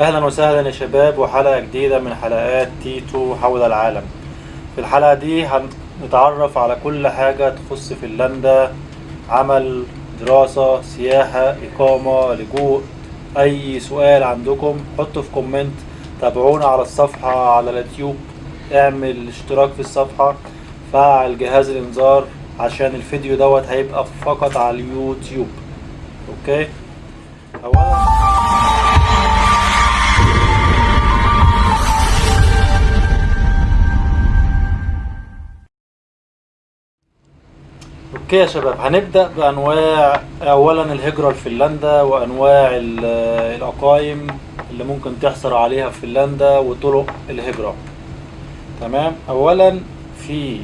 أهلا وسهلا يا شباب وحلقة جديدة من حلقات تيتو حول العالم. في الحلقة دي هنتعرف على كل حاجة تخص فنلندا عمل دراسة سياحة إقامة لجوء. أي سؤال عندكم حطوا في comment تابعونا على الصفحة على اليوتيوب اعمل اشتراك في الصفحة فعل جهاز الإنذار عشان الفيديو دوت هيبقى فقط على اليوتيوب. okay؟ اولا okay يا شباب هنبدأ بأنواع اولا الهجرة لفنلندا وأنواع ال- الأقايم اللي ممكن تحصل عليها في فنلندا وطرق الهجرة. تمام؟ اولا في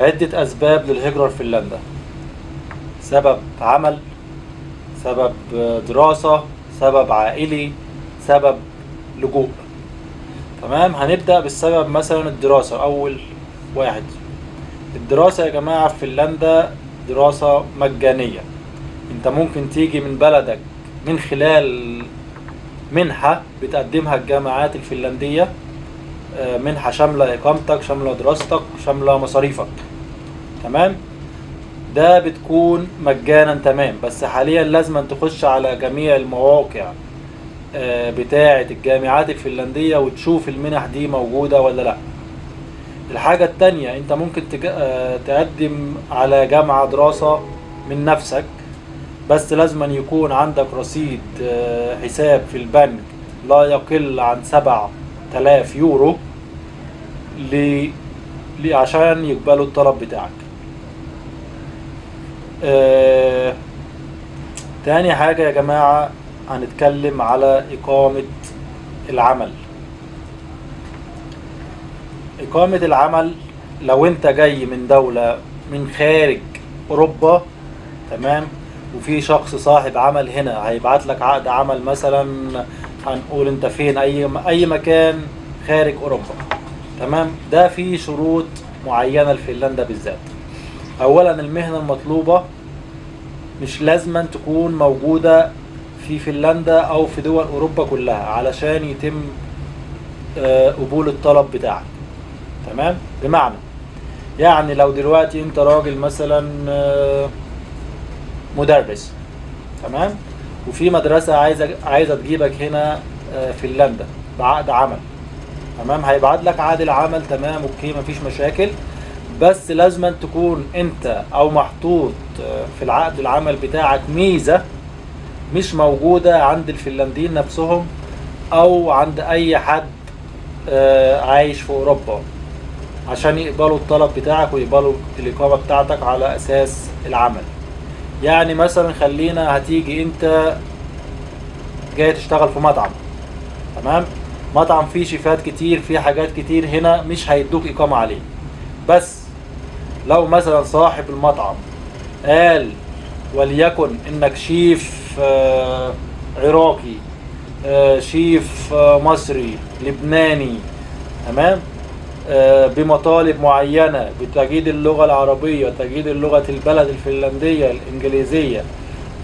عدة أسباب للهجرة لفنلندا. سبب عمل سبب دراسة سبب عائلي سبب لجوء. تمام؟ هنبدأ بالسبب مثلا الدراسة أول واحد. الدراسة يا جماعة في فنلندا دراسة مجانية. انت ممكن تيجي من بلدك من خلال منحة بتقدمها الجامعات الفنلندية آه، منحة شاملة إقامتك شاملة دراستك شاملة مصاريفك. تمام؟ ده بتكون مجانا تمام بس حاليا لازم تخش على جميع المواقع آه، بتاعة الجامعات الفنلندية وتشوف المنح دي موجودة ولا لأ. الحاجة التانية انت ممكن. آه، تقدم على جامعة دراسة من نفسك بس لازم أن يكون عندك رصيد آه، حساب في البنك لا يقل عن سبع تلاف يورو. عشان يقبلوا الطلب بتاعك آه، تاني حاجة يا جماعة هنتكلم على إقامة العمل إقامة العمل لو أنت جاي من دولة من خارج أوروبا تمام؟ وفي شخص صاحب عمل هنا هيبعت لك عقد عمل مثلا هنقول أنت فين أي أي مكان خارج أوروبا تمام؟ ده فيه شروط معينة لفنلندا بالذات. أولا المهنة المطلوبة مش لازما تكون موجودة في فنلندا أو في دول أوروبا كلها علشان يتم آه، قبول الطلب بتاعك. تمام؟ بمعنى يعني لو دلوقتي انت راجل مثلا آه، مدرس تمام؟ وفي مدرسة عايزة عايزة تجيبك هنا آه، فنلندا بعقد عمل تمام؟ هيبعت لك عقد العمل تمام؟ أوكي مفيش مشاكل. بس لازم تكون انت أو محطوط آه، في العقد العمل بتاعك ميزة مش موجودة عند الفنلنديين نفسهم أو عند أي حد عايش في أوروبا. عشان يقبلوا الطلب بتاعك ويقبلوا الإقامة بتاعتك على أساس العمل. يعني مثلا خلينا هتيجي أنت جاي تشتغل في مطعم تمام؟ مطعم فيه شيفات كتير فيه حاجات كتير هنا مش هيدوك إقامة عليه. بس لو مثلا صاحب المطعم قال وليكن إنك شيف آه، عراقي آه، شيف آه، مصري لبناني تمام؟ بمطالب معينة بتجيد اللغة العربية تجيد اللغة البلد الفنلندية الإنجليزية.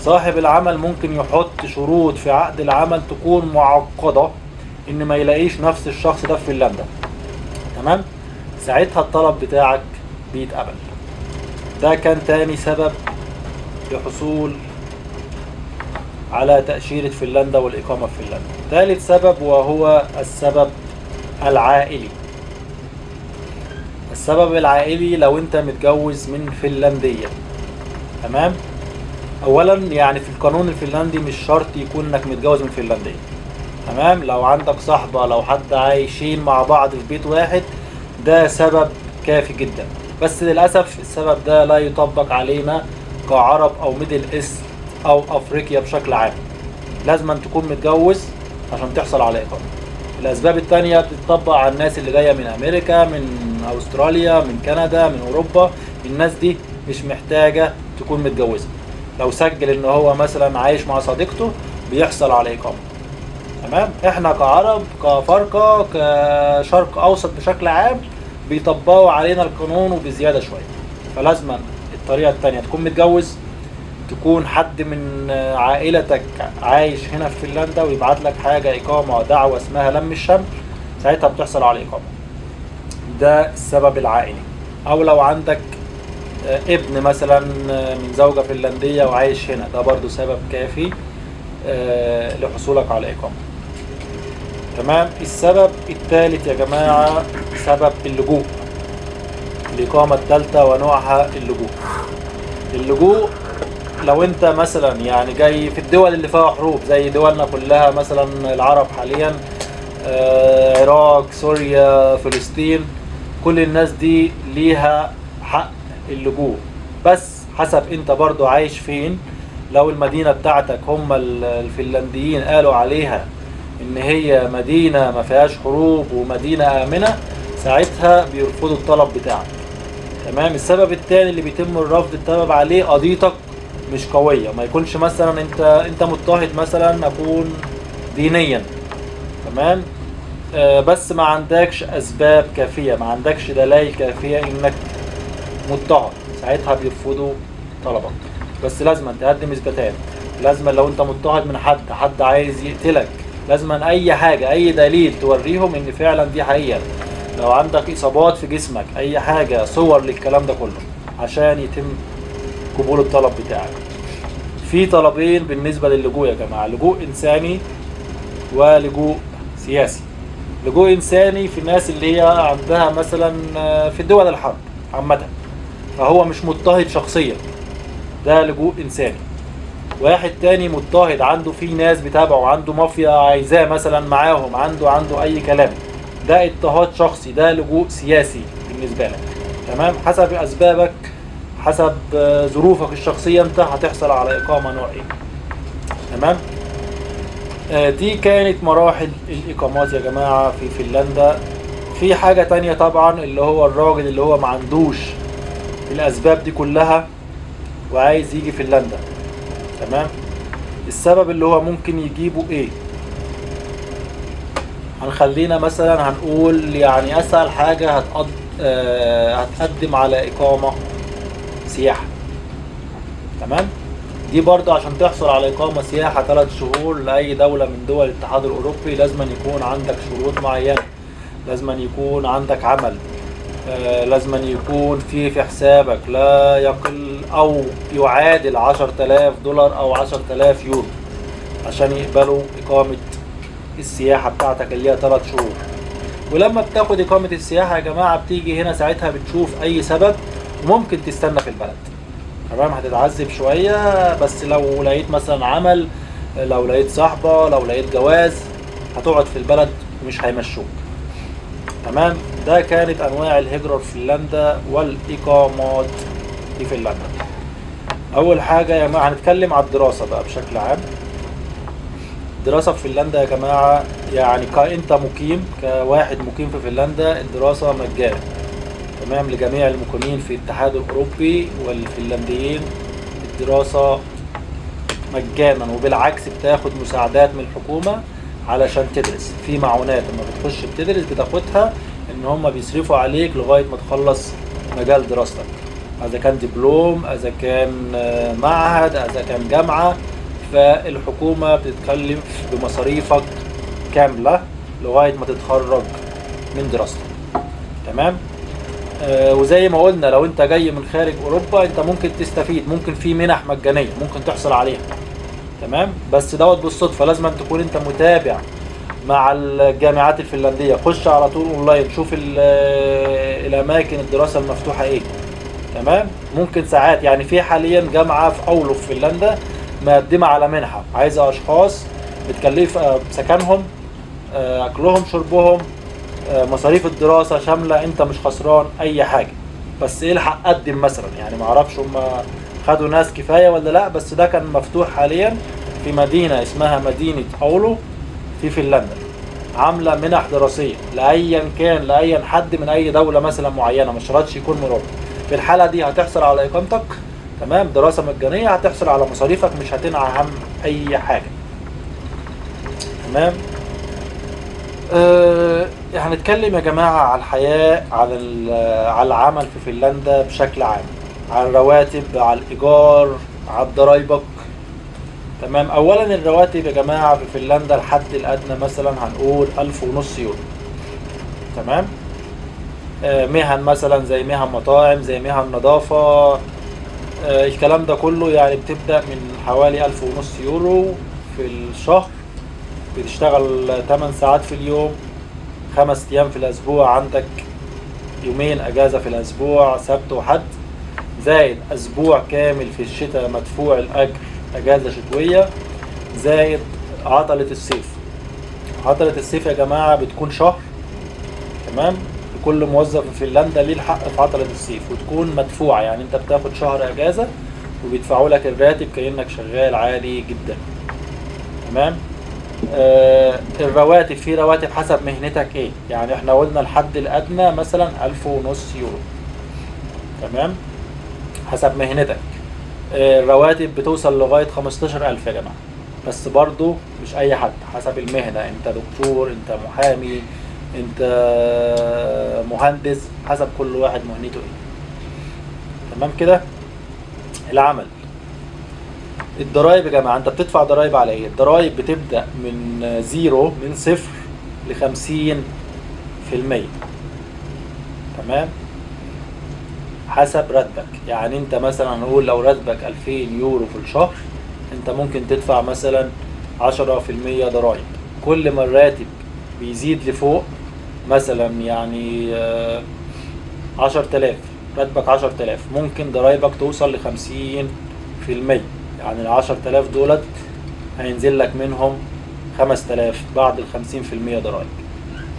صاحب العمل ممكن يحط شروط في عقد العمل تكون معقدة إن ما يلاقيش نفس الشخص ده في فنلندا. تمام؟ ساعتها الطلب بتاعك بيتقبل. ده كان تاني سبب لحصول على تأشيرة فنلندا والإقامة في فنلندا. ثالث سبب وهو السبب العائلي. السبب العائلي لو انت متجوز من فنلندية. تمام؟ اولا يعني في القانون الفنلندي مش شرط يكون إنك متجوز من فنلندية. تمام؟ لو عندك صاحبة لو حد عايشين مع بعض في بيت واحد ده سبب كافي جدا. بس للأسف السبب ده لا يطبق علينا كعرب أو Middle East أو أفريقيا بشكل عام. لازم أن تكون متجوز عشان تحصل على إقامة. الأسباب التانية بتطبق على الناس اللي جاية من أمريكا من أستراليا من كندا من أوروبا. الناس دي مش محتاجة تكون متجوزة. لو سجل إن هو مثلا عايش مع صديقته بيحصل على اقامة تمام؟ إحنا كعرب كأفارقة كشرق أوسط بشكل عام بيطبقوا علينا القانون وبزيادة شوية. فلازم الطريقة التانية تكون متجوز تكون حد من عائلتك عايش هنا في فنلندا ويبعت لك حاجة إقامة دعوة اسمها لم الشمل ساعتها بتحصل على الإقامة. ده السبب العائلي. أو لو عندك آه، ابن مثلا آه، من زوجة فنلندية وعايش هنا ده برضو سبب كافي آه، لحصولك على إقامة. تمام؟ السبب الثالث يا جماعة سبب اللجوء. الإقامة الثالثة ونوعها اللجوء. اللجوء لو انت مثلا يعني جاي في الدول اللي فيها حروب زي دولنا كلها مثلا العرب حاليا آه، عراق سوريا فلسطين كل الناس دي ليها حق اللجوء. بس حسب انت برضو عايش فين. لو المدينة بتاعتك هم ال- الفنلنديين قالوا عليها إن هي مدينة ما فيهاش حروب ومدينة آمنة ساعتها بيرفضوا الطلب بتاعك. تمام؟ السبب الثاني اللي بيتم الرفض السبب عليه قضيتك مش قوية. ما يكونش مثلا أنت أنت مضطهد مثلا أكون دينيا. تمام؟ آه بس ما عندكش أسباب كافية ما عندكش دلائل كافية إنك مضطهد. ساعتها بيرفضوا طلبك. بس لازم تقدم اثباتات لازم لو أنت مضطهد من حد حد عايز يقتلك. لازم أي حاجة أي دليل توريهم إن فعلا دي حقيقة. لو عندك إصابات في جسمك أي حاجة صور للكلام ده كله عشان يتم قبول الطلب بتاعك. في طلبين بالنسبة للجوء يا جماعة. لجوء إنساني ولجوء سياسي. لجوء إنساني في الناس اللي هي عندها مثلا آه، في دول الحرب عامة. فهو مش مضطهد شخصيا. ده لجوء إنساني. واحد تاني مضطهد عنده في ناس بتابعه عنده مافيا عايزاه مثلا معاهم عنده عنده أي كلام. ده اضطهاد شخصي ده لجوء سياسي بالنسبة لك. تمام؟ حسب أسبابك حسب ظروفك الشخصية انت هتحصل على إقامة نوع إيه تمام؟ آه، دي كانت مراحل الإقامات يا جماعة في فنلندا. في حاجة تانية طبعا اللي هو الراجل اللي هو ما عندوش الأسباب دي كلها وعايز يجي فنلندا. تمام؟ السبب اللي هو ممكن يجيبه إيه؟ هنخلينا مثلا هنقول يعني أسهل حاجة هتقض... آه، هتقدم على إقامة سياحة. تمام؟ دي برضه عشان تحصل على إقامة سياحة ثلاث شهور لأي دولة من دول الاتحاد الأوروبي لازم يكون عندك شروط معينة. لازم يكون عندك عمل. آه، لازم يكون في في حسابك لا يقل أو يعادل 10000 دولار أو 10000 يورو عشان يقبلوا إقامة السياحة بتاعتك اللي هي ثلاث شهور. ولما بتاخد إقامة السياحة يا جماعة بتيجي هنا ساعتها بتشوف أي سبب. وممكن تستنى في البلد. تمام؟ هتتعذب شوية بس لو لقيت مثلا عمل لو لقيت صاحبة لو لقيت جواز هتقعد في البلد ومش هيمشوك. تمام؟ ده كانت أنواع الهجرة في فنلندا والإقامات في فنلندا. أول حاجة يا جماعة هنتكلم على الدراسة بقى بشكل عام. الدراسة في فنلندا يا جماعة يعني كأنت مقيم كواحد مقيم في فنلندا الدراسة مجانا تمام لجميع المقيمين في الاتحاد الأوروبي والفنلنديين الدراسة مجانا وبالعكس بتاخد مساعدات من الحكومة علشان تدرس. في معونات لما بتخش بتدرس بتاخدها إن هم بيصرفوا عليك لغاية ما تخلص مجال دراستك. إذا كان دبلوم إذا كان آه، معهد إذا كان جامعة فالحكومة بتتكلم بمصاريفك كاملة لغاية ما تتخرج من دراستك. تمام؟ وزي ما قلنا لو انت جاي من خارج أوروبا انت ممكن تستفيد. ممكن في منح مجانية ممكن تحصل عليها. تمام؟ بس دوت بالصدفة. لازم أن تكون انت متابع مع الجامعات الفنلندية. خش على طول أونلاين. شوف آه، الأماكن الدراسة المفتوحة إيه. تمام؟ ممكن ساعات. يعني في حاليا جامعة في اولو في فنلندا مقدمة على منحة. عايزة أشخاص بتكلف آه، سكنهم آه، أكلهم شربهم آه، مصاريف الدراسة شاملة انت مش خسران أي حاجة. بس الحق قدم مثلا؟ يعني معرفش هم خدوا ناس كفاية ولا لأ بس ده كان مفتوح حاليا في مدينة اسمها مدينة أولو في فنلندا عاملة منح دراسية لأيا كان لأيا حد من أي دولة مثلا معينة مش شرطش يكون أوروبا. في الحالة دي هتحصل على إقامتك؟ تمام. دراسة مجانية هتحصل على مصاريفك مش هتنعى هم أي حاجة. تمام. أه هنتكلم يا جماعة على الحياة على ال- على العمل في فنلندا بشكل عام. على الرواتب على الإيجار على ضرايبك تمام؟ اولا الرواتب يا جماعة في فنلندا الحد الأدنى مثلا هنقول ألف ونص يورو. تمام؟ آه، مهن مثلا زي مهن مطاعم زي مهن نظافة. آه، الكلام ده كله يعني بتبدأ من حوالي ألف ونص يورو في الشهر. بتشتغل 8 ساعات في اليوم خمس أيام في الأسبوع عندك يومين أجازة في الأسبوع سبت وحد. زائد أسبوع كامل في الشتاء مدفوع الاجر أجازة شتوية. زائد عطلة الصيف. عطلة الصيف يا جماعة بتكون شهر تمام؟ لكل موظف في فنلندا ليه الحق في عطلة الصيف وتكون مدفوعة يعني أنت بتاخد شهر أجازة وبيدفعوا لك الراتب كأنك شغال عادي جدا تمام؟ الرواتب في رواتب حسب مهنتك إيه؟ يعني إحنا قلنا الحد الأدنى مثلا ألف ونص يورو. تمام؟ حسب مهنتك. آه، الرواتب بتوصل لغاية 15000 يا جماعة. بس برضو مش أي حد حسب المهنة. أنت دكتور أنت محامي أنت مهندس حسب كل واحد مهنته إيه. تمام كده؟ العمل. الضرايب يا جماعة أنت بتدفع ضرايب على إيه؟ الضرايب بتبدأ من زيرو من صفر لخمسين في المية. تمام؟ حسب راتبك. يعني أنت مثلا نقول لو راتبك 2000 يورو في الشهر أنت ممكن تدفع مثلا 10% ضرائب كل ما الراتب بيزيد لفوق مثلا يعني آه، 10000 راتبك 10000 ممكن ضرايبك توصل ل 50% يعني ال 10000 دولت هينزل لك منهم 5000 بعد ال 50% ضرايب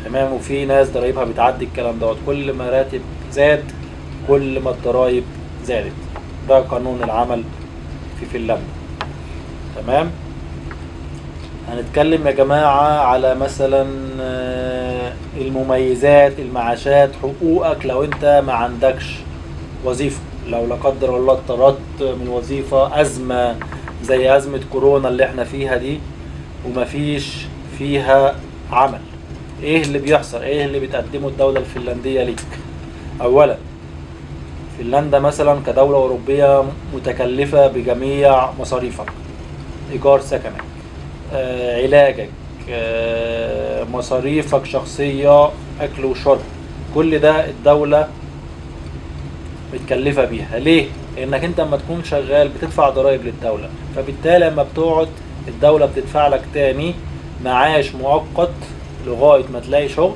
تمام؟ وفي ناس ضرايبها بتعدي الكلام دوت. كل ما راتب زاد كل ما الضرايب زادت. ده قانون العمل في فنلندا. تمام؟ هنتكلم يا جماعة على مثلا آه، المميزات المعاشات حقوقك لو انت ما عندكش وظيفة. لو لا قدر الله اضطرت من وظيفة أزمة زي أزمة كورونا اللي إحنا فيها دي ومفيش فيها عمل. إيه اللي بيحصل؟ إيه اللي بتقدمه الدولة الفنلندية ليك؟ اولا فنلندا مثلا كدولة أوروبية متكلفة بجميع مصاريفك. إيجار سكنك آه، علاجك آه، مصاريفك شخصية أكل وشرب. كل ده الدولة متكلفة بيها. ليه؟ لأنك أنت لما تكون شغال بتدفع ضرائب للدولة. فبالتالي لما بتقعد الدولة بتدفع لك تاني معاش مؤقت لغاية ما تلاقي شغل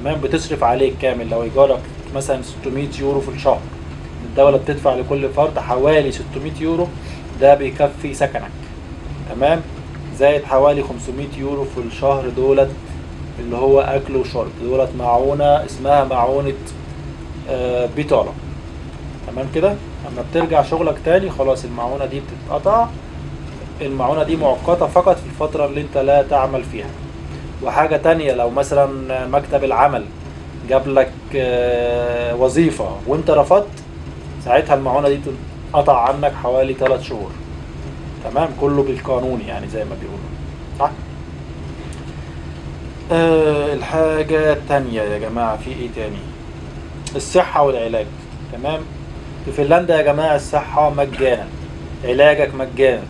تمام؟ بتصرف عليك كامل. لو إيجارك مثلا 600 يورو في الشهر الدولة بتدفع لكل فرد حوالي 600 يورو ده بيكفي سكنك تمام؟ زائد حوالي 500 يورو في الشهر دولت اللي هو أكل وشرب. دولت معونة اسمها معونة آه، بيطالة تمام كده؟ اما بترجع شغلك تاني خلاص المعونة دي بتتقطع. المعونة دي مؤقتة فقط في الفترة اللي انت لا تعمل فيها. وحاجة تانية لو مثلا مكتب العمل جاب لك آه، وظيفة وانت رفضت ساعتها المعونة دي تنقطع عنك حوالي 3 شهور. تمام؟ كله بالقانون يعني زي ما بيقولوا. صح؟ آه الحاجة التانية يا جماعة في إيه تاني؟ الصحة والعلاج. تمام؟ في فنلندا يا جماعة الصحة مجانا علاجك مجانا.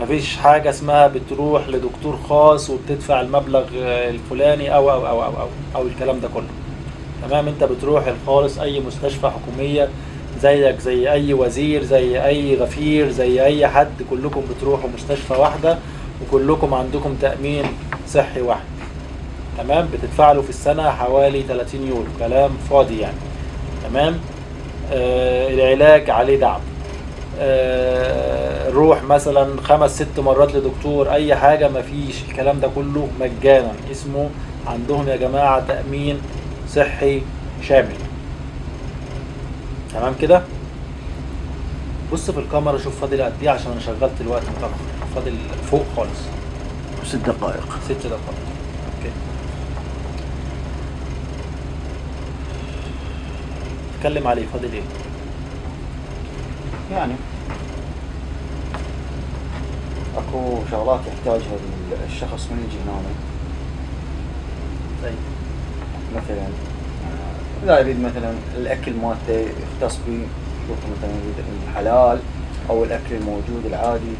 مفيش حاجة اسمها بتروح لدكتور خاص وبتدفع المبلغ الفلاني أو أو أو أو أو, أو الكلام ده كله. تمام؟ أنت بتروح الخالص أي مستشفى حكومية زيك زي أي وزير زي أي غفير زي أي حد كلكم بتروحوا مستشفى واحدة وكلكم عندكم تأمين صحي واحد. تمام؟ بتدفع له في السنة حوالي 30 يورو. كلام فاضي يعني. تمام؟ العلاج عليه دعم. آه روح مثلا خمس ست مرات لدكتور أي حاجة مفيش. الكلام ده كله مجانا. اسمه عندهم يا جماعة تأمين صحي شامل. تمام كده؟ بص في الكاميرا شوف فاضل قد إيه عشان أنا شغلت الوقت متأخر فاضل فوق خالص. ست دقائق. ست دقائق أوكي اتكلم عليه فاضل إيه؟ يعني. أكو شغلات يحتاجها الشخص من يجي هنا. طيب. مثلا آه، إذا يريد مثلا الأكل مالته يختص به يشوف مثلا يريد الحلال أو الأكل الموجود العادي.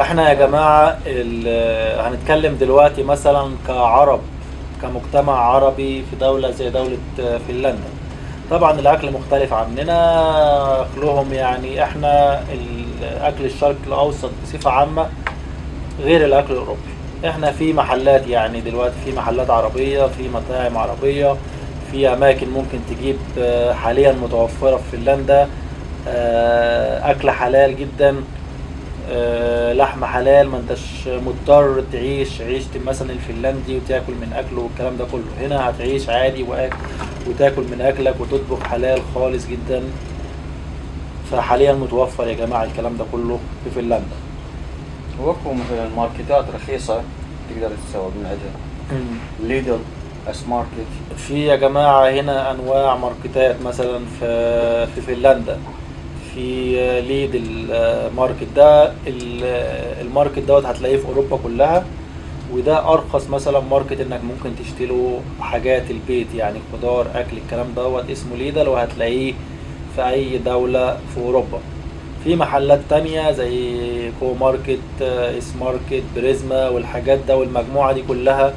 إحنا يا جماعة ال- هنتكلم دلوقتي مثلا كعرب كمجتمع عربي في دولة زي دولة فنلندا. طبعا الأكل مختلف عننا أكلهم يعني إحنا الأكل الشرق الأوسط بصفة عامة غير الأكل الأوروبي. إحنا في محلات يعني دلوقتي في محلات عربية في مطاعم عربية في أماكن ممكن تجيب آه، حاليا متوفرة في فنلندا آه، أكل حلال جدا. آه، لحمة حلال ما انتش مضطر تعيش عيشة مثلا الفنلندي وتاكل من أكله والكلام ده كله. هنا هتعيش عادي وأك... وتاكل من أكلك وتطبخ حلال خالص جدا. فحاليا متوفر يا جماعة الكلام ده كله في فنلندا. و K مثلا ماركتات رخيصة تقدر تسوق من عندها Lidl S Market. في يا جماعة هنا أنواع ماركتات مثلا في في فنلندا. في Lidl market ده. ال- ال market دوت هتلاقيه في أوروبا كلها وده أرخص مثلا market إنك ممكن تشتري حاجات البيت يعني خضار أكل الكلام دوت اسمه Lidl وهتلاقيه في أي دولة في أوروبا. في محلات تانية زي K Market آه، S Market Prisma والحاجات ده والمجموعة دي كلها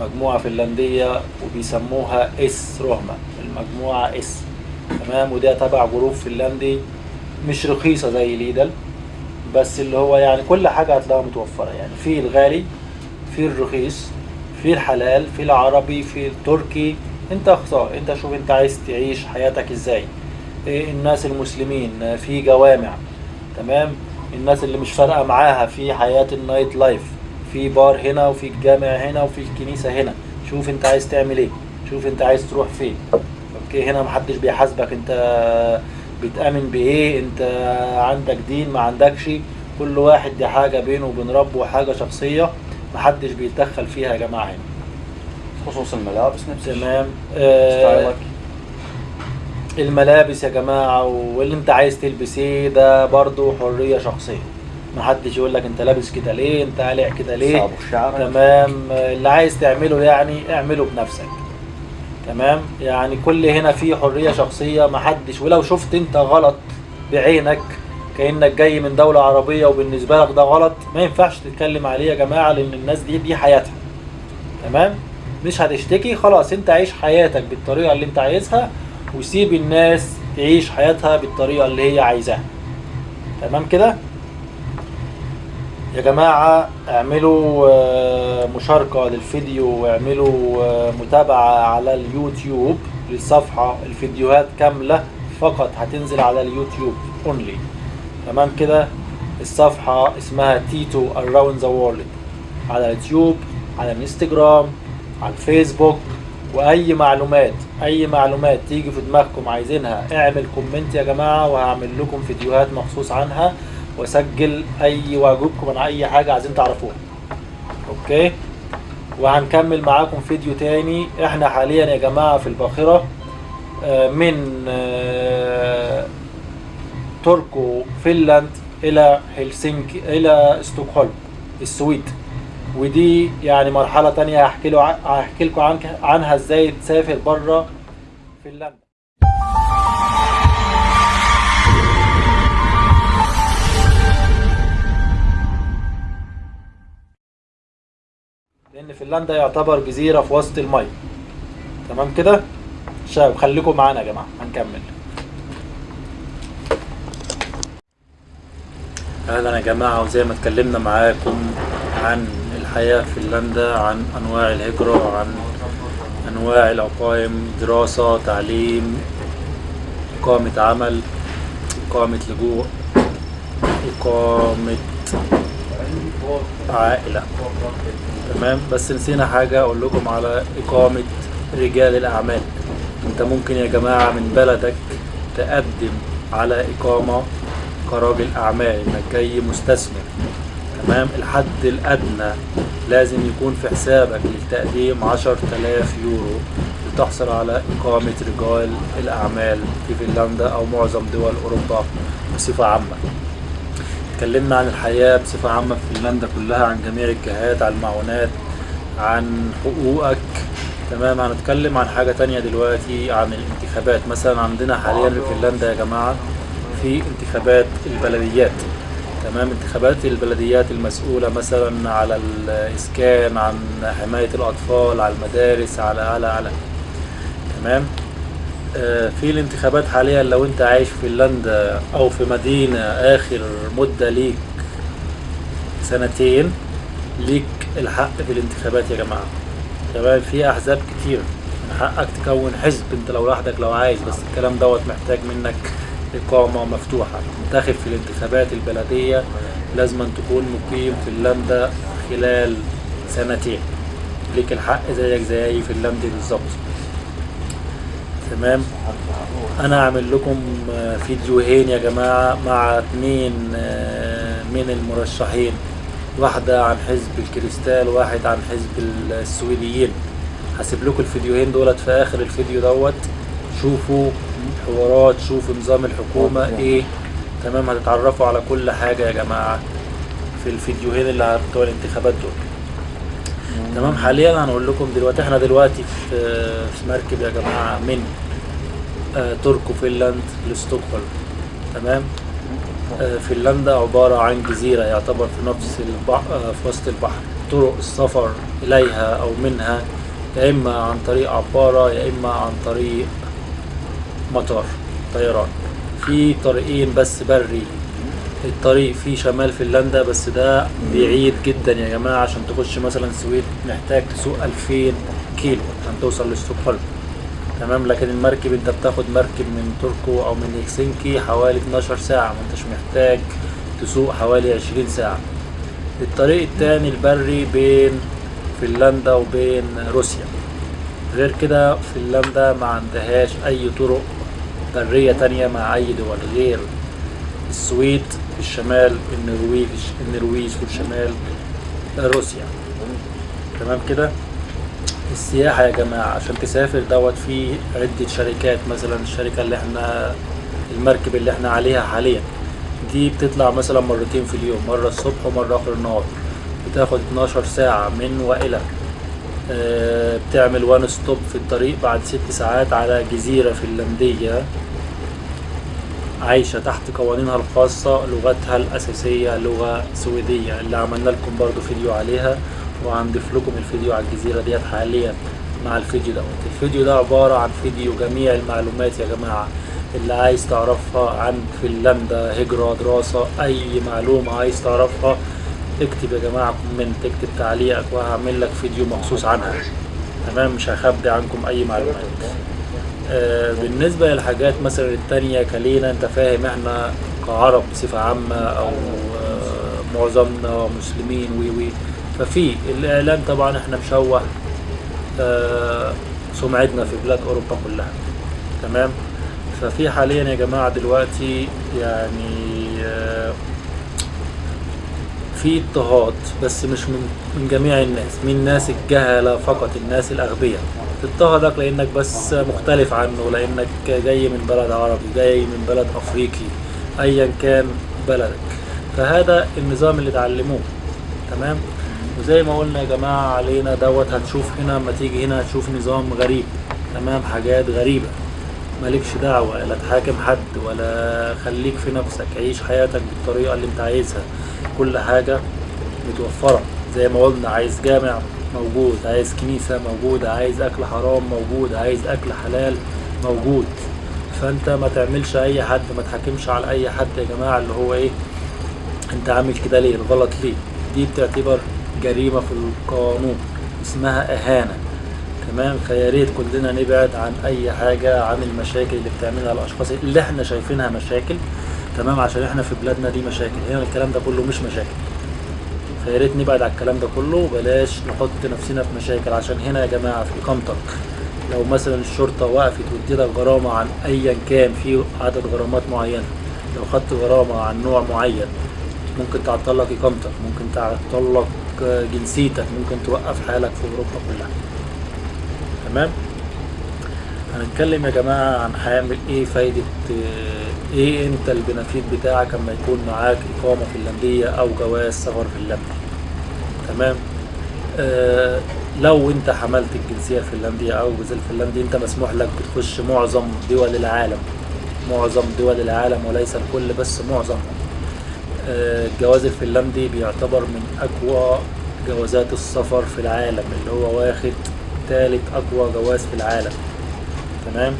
مجموعة فنلندية وبيسموها S-ryhmä المجموعة S تمام؟ وده تبع group فنلندي. مش رخيصة زي Lidl بس اللي هو يعني كل حاجة هتلاقيها متوفرة. يعني في الغالي في الرخيص في الحلال في العربي في التركي. انت اختار. انت شوف انت عايز تعيش حياتك إزاي. إيه الناس المسلمين؟ في جوامع. تمام؟ الناس اللي مش فارقة معاها. في حياة ال nightlife. في بار هنا وفي الجامع هنا وفي الكنيسة هنا. شوف انت عايز تعمل إيه. شوف انت عايز تروح فين. okay؟ هنا محدش بيحاسبك. انت بتامن بإيه؟ أنت عندك دين ما عندكش. كل واحد دي حاجة بينه وبين ربه وحاجة شخصية محدش بيتدخل فيها يا جماعة. هنا خصوص الملابس نفس. تمام. آه الملابس يا جماعة واللي انت عايز تلبس إيه ده برضو حرية شخصية. محدش يقول لك انت لابس كده ليه انت قالع كده ليه. تمام. اللي عايز تعمله يعني اعمله بنفسك. تمام؟ يعني كل هنا فيه حرية شخصية محدش ولو شفت انت غلط بعينك كأنك جاي من دولة عربية وبالنسبة لك ده غلط ما ينفعش تتكلم عليه يا جماعة لأن الناس دي دي حياتها. تمام؟ مش هتشتكي خلاص انت عيش حياتك بالطريقة اللي انت عايزها وسيب الناس تعيش حياتها بالطريقة اللي هي عايزاها. تمام كده؟ يا جماعة اعملوا آه، مشاركة للفيديو واعملوا آه، متابعة على اليوتيوب للصفحة. الفيديوهات كاملة فقط هتنزل على اليوتيوب only تمام كده؟ الصفحة اسمها تيتو around the world على اليوتيوب على الانستجرام على الفيسبوك. وأي معلومات أي معلومات تيجي في دماغكم عايزينها اعمل comment يا جماعة وهعمل لكم فيديوهات مخصوص عنها. واسجل أي وأجاوبكم عن أي حاجة عايزين تعرفوها. okay؟ وهنكمل معاكم فيديو تاني. إحنا حاليا يا جماعة في الباخرة آه، من آه، تركو فنلاند إلى هلسنكي إلى ستوكهولم السويد. ودي يعني مرحلة تانية هحكي هحكي لكم عن عنها إزاي تسافر بره فنلندا لأن فنلندا يعتبر جزيرة في وسط المية. تمام كده؟ شباب خليكم معانا يا جماعة. هنكمل. أهلا يا جماعة وزي ما اتكلمنا معاكم عن الحياة في فنلندا عن أنواع الهجرة عن أنواع الاقايم دراسة تعليم اقامة عمل اقامة لجوء اقامة عائلة. تمام؟ بس نسينا حاجة أقول لكم على إقامة رجال الأعمال. أنت ممكن يا جماعة من بلدك تقدم على إقامة كراجل أعمال انك جاي مستثمر. تمام؟ الحد الأدنى لازم يكون في حسابك للتقديم عشر تلاف يورو لتحصل على إقامة رجال الأعمال في فنلندا أو معظم دول أوروبا بصفة عامة. اتكلمنا عن الحياة بصفة عامة في فنلندا كلها عن جميع الجهات عن المعونات عن حقوقك. تمام هنتكلم عن حاجة تانية دلوقتي عن الانتخابات. مثلا عندنا حاليا في فنلندا يا جماعة في انتخابات البلديات. تمام انتخابات البلديات المسؤولة مثلا على الإسكان عن حماية الأطفال على المدارس على على على. تمام؟ في الانتخابات حاليا لو أنت عايش في فنلندا أو في مدينة آخر مدة ليك سنتين ليك الحق في الانتخابات يا جماعة. تمام؟ في أحزاب كتير. حقك تكون حزب أنت لو لوحدك لو عايز بس الكلام دوت محتاج منك إقامة مفتوحة. تنتخب في الانتخابات البلدية لازم تكون مقيم في فنلندا خلال سنتين. ليك الحق زيك زي اي فنلندي بالظبط. تمام. أنا اعمل لكم فيديوهين يا جماعة مع اتنين آه، من المرشحين. واحدة عن حزب الكريستال واحد عن حزب السويديين. هسيب لكم الفيديوهين دولت في آخر الفيديو دوت. شوفوا حوارات شوفوا نظام الحكومة إيه. تمام هتتعرفوا على كل حاجة يا جماعة في الفيديوهين اللي بتوع الانتخابات دول. تمام. حاليا هنقول لكم دلوقتي إحنا دلوقتي في في مركب يا جماعة من آه، تركو فنلاند لستوكهولم. تمام؟ آه، فنلندا عبارة عن جزيرة يعتبر في نفس البحر في وسط البحر. طرق السفر إليها أو منها يا إما عن طريق عبارة يا إما عن طريق مطار طيران. في طريقين بس بري الطريق في شمال فنلندا بس ده بعيد جدا يا جماعة عشان تخش مثلا السويد محتاج تسوق 2000 كيلو عشان توصل لستوكهولم تمام؟ لكن المركب أنت بتاخد مركب من تركو أو من هلسنكي حوالي 12 ساعة ما أنتش محتاج تسوق حوالي 20 ساعة. الطريق التاني البري بين فنلندا وبين روسيا. غير كده فنلندا ما عندهاش أي طرق برية تانية مع أي دول غير السويد. الشمال النرويج النرويج في الشمال روسيا. تمام كده؟ السياحة يا جماعة عشان تسافر دوت في عدة شركات مثلا الشركة اللي إحنا المركب اللي إحنا عليها حاليا. دي بتطلع مثلا مرتين في اليوم مرة الصبح ومرة آخر النهار. بتاخد 12 ساعة من وإلى. آه، بتعمل one stop في الطريق بعد ست ساعات على جزيرة فنلندية. عايشة تحت قوانينها الخاصة لغتها الأساسية لغة سويدية. اللي عملنا لكم برضو فيديو عليها وهنضيف لكم الفيديو على الجزيرة ديت حاليا مع الفيديو دوت الفيديو ده عبارة عن فيديو جميع المعلومات يا جماعة. اللي عايز تعرفها عن فنلندا هجرة دراسة أي معلومة عايز تعرفها اكتب يا جماعة comment اكتب تعليقك وهعمل لك فيديو مخصوص عنها. تمام؟ مش هخبي عنكم أي معلومات. بالنسبة للحاجات مثلا التانية كلينا انت فاهم إحنا كعرب بصفة عامة أو آه، معظمنا مسلمين وي وي. ففي الإعلام طبعا إحنا مشوه آه، سمعتنا في بلاد أوروبا كلها. تمام؟ ففي حاليا يا جماعة دلوقتي يعني آه، في اضطهاد بس مش من, جميع الناس من ناس الجهلة فقط الناس الأغبياء. تضطهدك لأنك بس مختلف عنه لأنك جاي من بلد عربي جاي من بلد أفريقي أيا كان بلدك. فهذا النظام اللي اتعلموه تمام؟ وزي ما قلنا يا جماعة علينا دوت هتشوف هنا لما تيجي هنا هتشوف نظام غريب تمام؟ حاجات غريبة. مالكش دعوة لا تحاكم حد ولا خليك في نفسك. عيش حياتك بالطريقة اللي انت عايزها. كل حاجة متوفرة زي ما قلنا عايز جامع موجود عايز كنيسة موجودة عايز أكل حرام موجود عايز أكل حلال موجود. فأنت ما تعملش أي حد ما تحاكمش على أي حد يا جماعة اللي هو إيه أنت عامل كده ليه؟ الغلط ليه؟ دي بتعتبر جريمة في القانون اسمها إهانة. تمام؟ فيا ريت كلنا نبعد عن أي حاجة عن المشاكل اللي بتعملها الأشخاص اللي إحنا شايفينها مشاكل. تمام؟ عشان إحنا في بلادنا دي مشاكل. هنا الكلام ده كله مش مشاكل. فيا ريت نبعد عن الكلام ده كله. وبلاش نحط نفسنا في مشاكل. عشان هنا يا جماعة في إقامتك لو مثلا الشرطة وقفت واديتك غرامة عن ايا كان في عدد غرامات معينة لو خدت غرامة عن نوع معين ممكن تعطل لك إقامتك ممكن تعطل لك جنسيتك ممكن توقف حالك في أوروبا كلها. تمام؟ هنتكلم يا جماعة عن هيعمل إيه فايدة آه، إيه أنت البنفيت بتاعك أما يكون معاك إقامة فنلندية أو جواز سفر فنلندي؟ تمام؟ آه لو أنت حملت الجنسية الفنلندية أو الجنسيه الفنلندي أنت مسموح لك بتخش معظم دول العالم. معظم دول العالم وليس الكل بس معظمهم آه، الجواز الفنلندي بيعتبر من أقوى جوازات السفر في العالم اللي هو واخد تالت أقوى جواز في العالم. تمام؟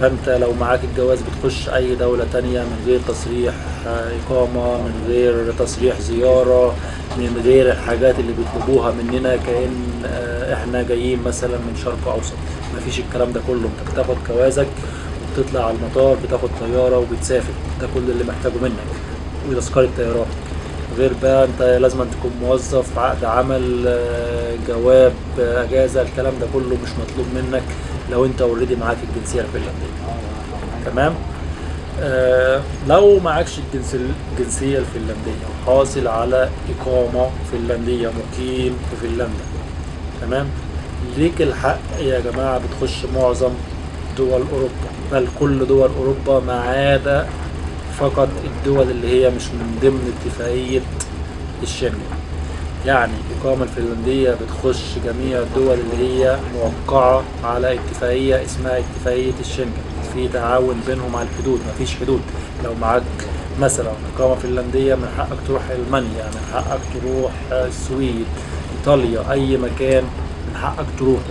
فانت لو معاك الجواز بتخش أي دولة تانية من غير تصريح آه، إقامة من غير تصريح زيارة من غير الحاجات اللي بيطلبوها مننا كأن آه، إحنا جايين مثلا من شرق أوسط. مفيش الكلام ده كله. أنت بتاخد جوازك وبتطلع على المطار بتاخد طيارة وبتسافر. ده كل اللي محتاجه منك. وتذكرة طيران غير بقى أنت لازم تكون موظف عقد عمل آه، جواب أجازة الكلام ده كله مش مطلوب منك. لو انت اوريدي معاك الجنسية الفنلندية. تمام؟ آه لو معكش الجنس الجنسية الفنلندية وحاصل على إقامة فنلندية مقيم في فنلندا. تمام؟ ليك الحق يا جماعة بتخش معظم دول أوروبا. بل كل دول أوروبا ما عدا فقط الدول اللي هي مش من ضمن اتفاقية الشنغن. يعني الإقامة الفنلندية بتخش جميع الدول اللي هي موقعة على اتفاقية اسمها اتفاقية الشنغن. في تعاون بينهم على الحدود مفيش حدود. لو معاك مثلا إقامة فنلندية من حقك تروح ألمانيا من حقك تروح السويد إيطاليا أي مكان من حقك تروحه.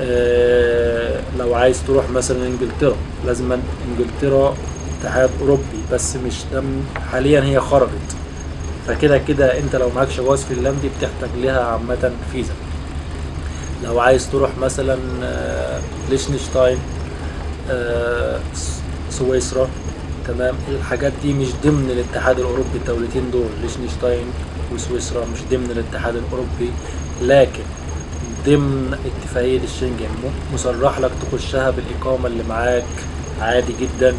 آه، لو عايز تروح مثلا إنجلترا لازم إنجلترا اتحاد أوروبي بس مش ضمن حاليا هي خرجت فكده كده انت لو معكش جواز فنلندي بتحتاج لها عامة فيزا. لو عايز تروح مثلا آه، ليشنشتاين آه، سويسرا تمام؟ الحاجات دي مش ضمن الاتحاد الأوروبي الدولتين دول ليشنشتاين وسويسرا مش ضمن الاتحاد الأوروبي لكن ضمن اتفاقية الشنجن مصرح لك تخشها بالإقامة اللي معاك عادي جدا.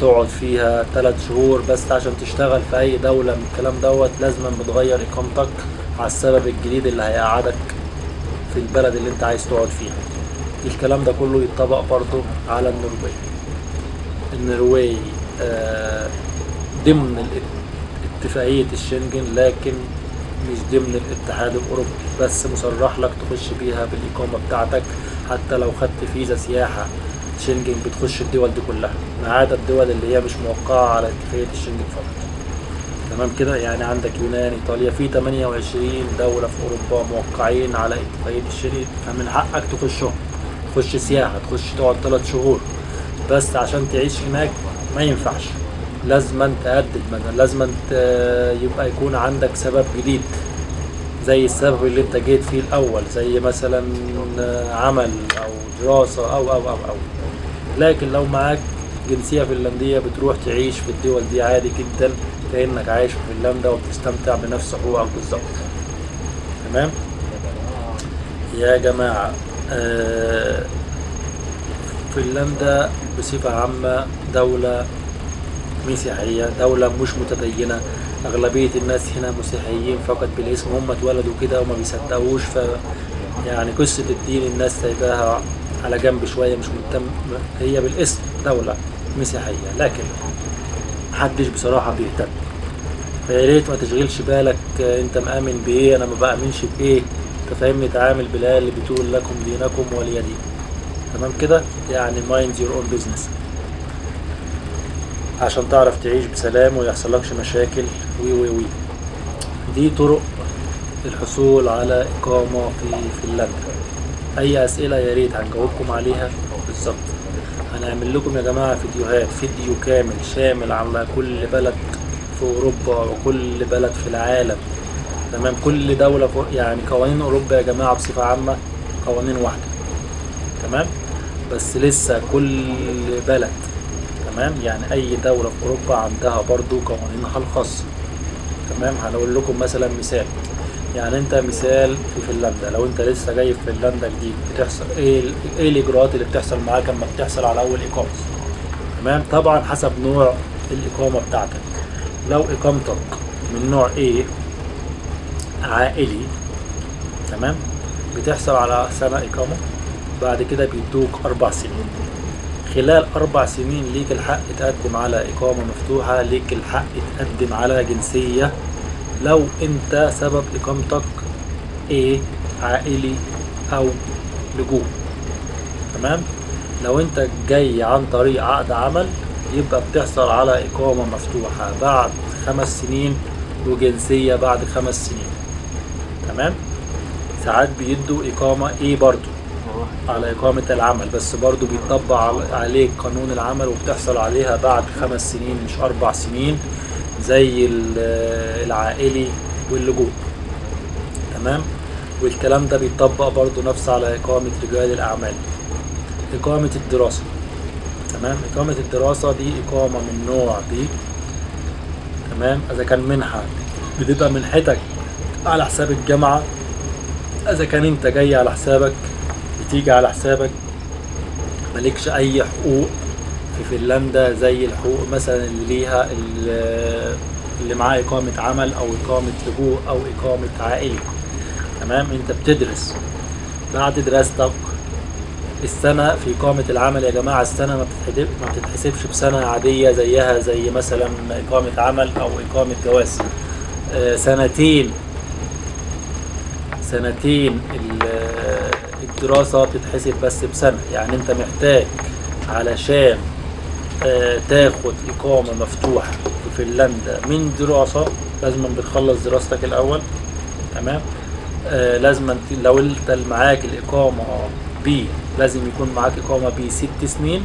تقعد فيها ثلاث شهور بس عشان تشتغل في أي دولة من الكلام دوت لازم بتغير إقامتك على السبب الجديد اللي هيقعدك في البلد اللي انت عايز تقعد فيها. الكلام ده كله يتطبق برضه على النرويج. النرويج آه، ضمن اتفاقية الشنجن لكن مش ضمن الاتحاد الأوروبي. بس مصرح لك تخش بيها بالإقامة بتاعتك حتى لو خدت فيزا سياحة. شنجن بتخش الدول دي كلها. ما عدا الدول اللي هي مش موقعة على اتفاقية الشنجن فقط. تمام كده؟ يعني عندك يونان إيطاليا في 28 دولة في أوروبا موقعين على اتفاقية الشنجن فمن حقك تخشهم. تخش سياحة تخش تقعد ثلاث شهور. بس عشان تعيش هناك ما ينفعش. لازم تهدد مثلا لازم يبقى يكون عندك سبب جديد. زي السبب اللي أنت جيت فيه الأول. زي مثلا عمل أو دراسة أو أو أو أو. لكن لو معاك جنسية فنلندية بتروح تعيش في الدول دي عادي جدا كأنك عايش في فنلندا وبتستمتع بنفس حقوقك بالظبط. تمام؟ يا جماعة آه، فنلندا بصفة عامة دولة مسيحية دولة مش متدينة. أغلبية الناس هنا مسيحيين فقط بالاسم هم اتولدوا كده وما بيصدقوش ف يعني قصة الدين الناس سايباها على جنب شوية مش مهتم. هي بالاسم دولة مسيحية لكن محدش بصراحة بيهتم. فيا ريت ما تشغلش بالك انت مآمن بإيه؟ أنا ما بآمنش بإيه؟ أنت فاهمني؟ تعامل بالآية اللي بتقول لكم دينكم ولي دين. تمام كده؟ يعني mind your own business. عشان تعرف تعيش بسلام ويحصلكش مشاكل. وي وي وي. دي طرق الحصول على إقامة في فنلندا. أي أسئلة يا ريت هنجاوبكم عليها. بالظبط. هنعمل لكم يا جماعة فيديوهات فيديو كامل شامل على كل بلد في أوروبا وكل بلد في العالم. تمام؟ كل دولة يعني قوانين أوروبا يا جماعة بصفة عامة قوانين واحدة. تمام؟ بس لسه كل بلد تمام؟ يعني أي دولة في أوروبا عندها برضو قوانينها الخاصة. تمام؟ هنقول لكم مثلا مثال. يعني انت مثال في فنلندا لو انت لسه جاي في فنلندا جديد بتحصل إيه إيه الإجراءات اللي بتحصل معاك لما بتحصل على أول إقامة؟ تمام؟ طبعا حسب نوع الإقامة بتاعتك. لو إقامتك من نوع إيه عائلي تمام؟ بتحصل على سنة إقامة بعد كده بيدوك أربع سنين. خلال أربع سنين ليك الحق تقدم على إقامة مفتوحة ليك الحق تقدم على جنسية لو أنت سبب إقامتك إيه عائلي أو لجوء. تمام؟ لو انت جاي عن طريق عقد عمل يبقى بتحصل على إقامة مفتوحة بعد خمس سنين وجنسية بعد خمس سنين. تمام؟ ساعات بيدوا إقامة إيه برضو على إقامة العمل بس برضو بيطبق عل- عليك قانون العمل وبتحصل عليها بعد خمس سنين مش أربع سنين. زي ال- العائلي واللجوء. تمام؟ والكلام ده بيطبق برضو نفس على إقامة رجال الأعمال. إقامة الدراسة. تمام؟ إقامة الدراسة دي إقامة من نوع دي. تمام؟ إذا كان منحة بتبقى منحتك على حساب الجامعة. إذا كان أنت جاي على حسابك بتيجي على حسابك مالكش أي حقوق. في فنلندا زي الحقوق مثلا اللي ليها ال- اللي معاه إقامة عمل أو إقامة لجوء أو إقامة عائلي تمام؟ أنت بتدرس. بعد دراستك السنة في إقامة العمل يا جماعة السنة ما بتتحسب ما بتتحسبش بسنة عادية زيها زي مثلا إقامة عمل أو إقامة جواز. آه، سنتين. سنتين ال- الدراسة بتتحسب بس بسنة. يعني أنت محتاج علشان تاخد إقامة مفتوحة في فنلندا من دراسة لازم بتخلص دراستك الأول تمام؟ آه لازم لو اللي معاك الإقامة B لازم يكون معاك إقامة B ست سنين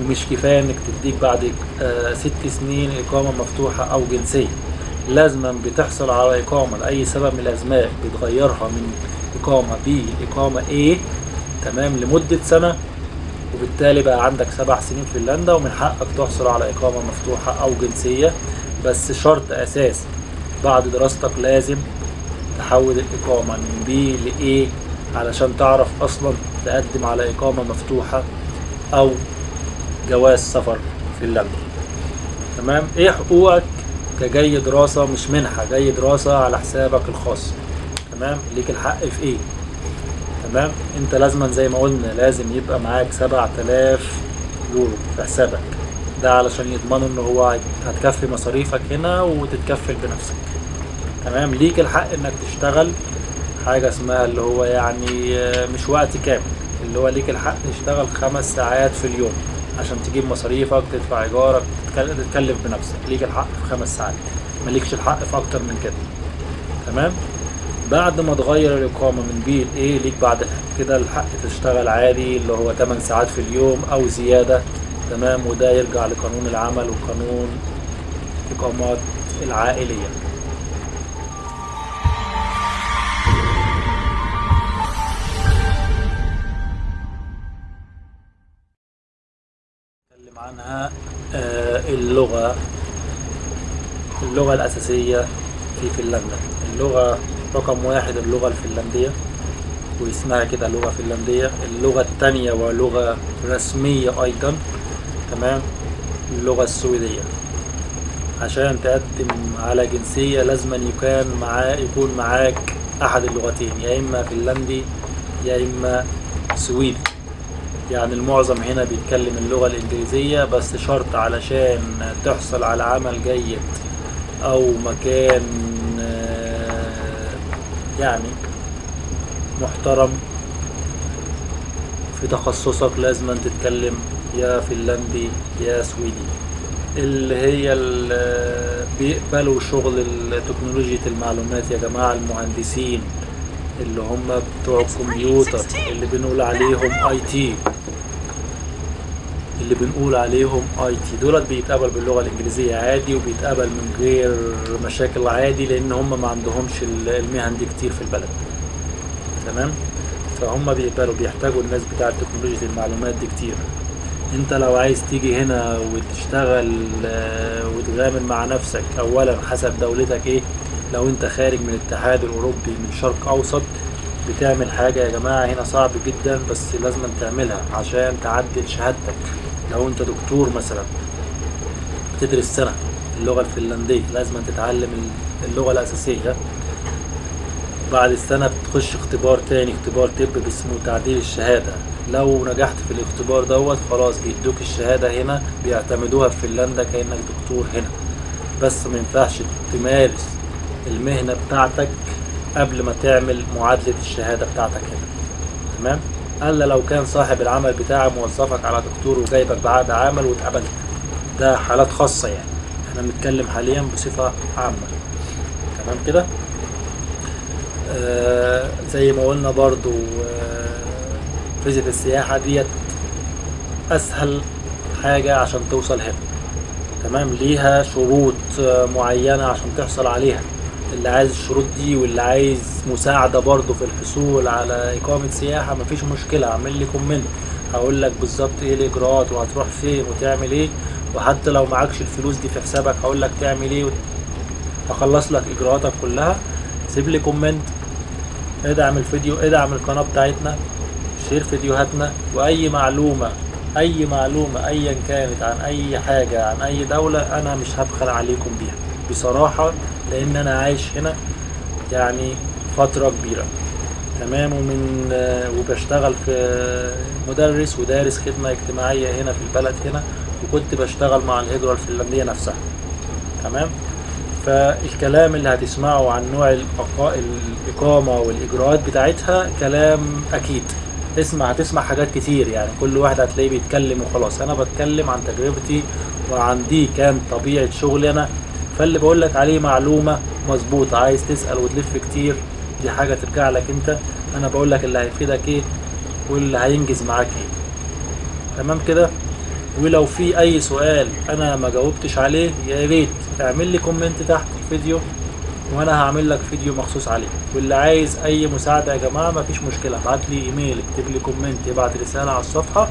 ومش كفاية إنك تديك بعد آه ست سنين إقامة مفتوحة أو جنسية. لازما بتحصل على إقامة لأي سبب من الأسباب بتغيرها من إقامة B لإقامة A تمام؟ لمدة سنة وبالتالي بقى عندك سبع سنين في فنلندا ومن حقك تحصل على إقامة مفتوحة أو جنسية بس شرط أساسي بعد دراستك لازم تحول الإقامة من بي لإيه علشان تعرف أصلا تقدم على إقامة مفتوحة أو جواز سفر في فنلندا تمام؟ إيه حقوقك كجاي دراسة مش منحة جاي دراسة على حسابك الخاص. تمام؟ ليك الحق في إيه؟ تمام انت لازما زي ما قلنا لازم يبقى معاك 7000 يورو في حسابك. ده علشان يضمنوا إن هو هت- هتكفي مصاريفك هنا وتتكفل بنفسك. تمام؟ ليك الحق إنك تشتغل حاجة اسمها اللي هو يعني آه، مش وقت كامل. اللي هو ليك الحق تشتغل خمس ساعات في اليوم عشان تجيب مصاريفك تدفع إيجارك تتكل- تتكلف بنفسك. ليك الحق في خمس ساعات. مالكش الحق في أكتر من كده. تمام؟ بعد ما تغير الإقامة من بي ل A ليك بعد كده الحق تشتغل عادي اللي هو 8 ساعات في اليوم أو زيادة. تمام؟ وده يرجع لقانون العمل وقانون الإقامات العائلية. نتكلم عنها آه، اللغة اللغة الأساسية في فنلندا. اللغة رقم واحد اللغة الفنلندية واسمها كده لغة فنلندية. اللغة التانية ولغة رسمية أيضا تمام؟ اللغة السويدية. عشان تقدم على جنسية لازم يكون معاه يكون معاك أحد اللغتين يا إما فنلندي يا إما سويدي. يعني المعظم هنا بيتكلم اللغة الإنجليزية بس شرط علشان تحصل على عمل جيد أو مكان يعني محترم. في تخصصك لازم تتكلم يا فنلندي يا سويدي. اللي هي ال- بيقبلوا شغل تكنولوجيا المعلومات يا جماعة المهندسين اللي هم بتوع الكمبيوتر اللي بنقول عليهم اي تي اللي بنقول عليهم آي تي. دولت بيتقبل باللغة الإنجليزية عادي وبيتقبل من غير مشاكل عادي لأن هم ما عندهمش ال- المهن دي كتير في البلد. تمام؟ فهم بيقبلوا بيحتاجوا الناس بتاعه تكنولوجيا المعلومات دي كتير. أنت لو عايز تيجي هنا وتشتغل آه، وتغامر مع نفسك اولا حسب دولتك إيه؟ لو أنت خارج من الاتحاد الأوروبي من شرق أوسط بتعمل حاجة يا جماعة هنا صعب جدا بس لازم تعملها عشان تعدل شهادتك. لو انت دكتور مثلا بتدرس سنة اللغة الفنلندية لازم تتعلم اللغة الأساسية بعد السنة بتخش اختبار تاني اختبار طب اسمه تعديل الشهادة. لو نجحت في الاختبار دوت خلاص بيدوك الشهادة هنا بيعتمدوها في فنلندا كأنك دكتور هنا. بس ما ينفعش تمارس المهنة بتاعتك قبل ما تعمل معادلة الشهادة بتاعتك هنا. تمام؟ الا لو كان صاحب العمل بتاعه موظفك على دكتور وجايبك بعقد عمل واتقبلت. ده حالات خاصة يعني. إحنا بنتكلم حاليا بصفة عامة. تمام كده؟ آه زي ما قلنا برضو آه فيزة السياحة ديت أسهل حاجة عشان توصل هنا. تمام؟ ليها شروط آه، معينة عشان تحصل عليها. اللي عايز الشروط دي واللي عايز مساعدة برضو في الحصول على إقامة سياحة مفيش مشكلة أعمل لي comment. هقول لك بالظبط إيه الإجراءات وهتروح فين وتعمل إيه. وحتى لو معكش الفلوس دي في حسابك هقول لك تعمل إيه هخلص لك إجراءاتك كلها. سيب لي comment ادعم الفيديو ادعم القناة بتاعتنا share فيديوهاتنا وأي معلومة أي معلومة أيا كانت عن أي حاجة عن أي دولة أنا مش هبخل عليكم بيها. بصراحة لأن أنا عايش هنا يعني فترة كبيرة. تمام؟ ومن وبشتغل في مدرس ودارس خدمة اجتماعية هنا في البلد هنا وكنت بشتغل مع الهجرة الفنلندية نفسها. تمام؟ فالكلام اللي هتسمعه عن نوع الإقامة والإجراءات بتاعتها كلام أكيد. اسمع هتسمع حاجات كتير يعني. كل واحد هتلاقيه بيتكلم وخلاص. أنا بتكلم عن تجربتي وعن دي كان طبيعة شغلي أنا. فاللي بقول لك عليه معلومة مظبوطة. عايز تسأل وتلف كتير دي حاجة ترجع لك أنت. أنا بقول لك اللي هيفيدك إيه واللي هينجز معاك إيه. تمام كده؟ ولو في أي سؤال أنا ما جاوبتش عليه يا ريت اعمل لي comment تحت الفيديو وأنا هعمل لك فيديو مخصوص عليه. واللي عايز أي مساعدة يا جماعة مفيش مشكلة. ابعت لي إيميل اكتب لي comment ابعت رسالة على الصفحة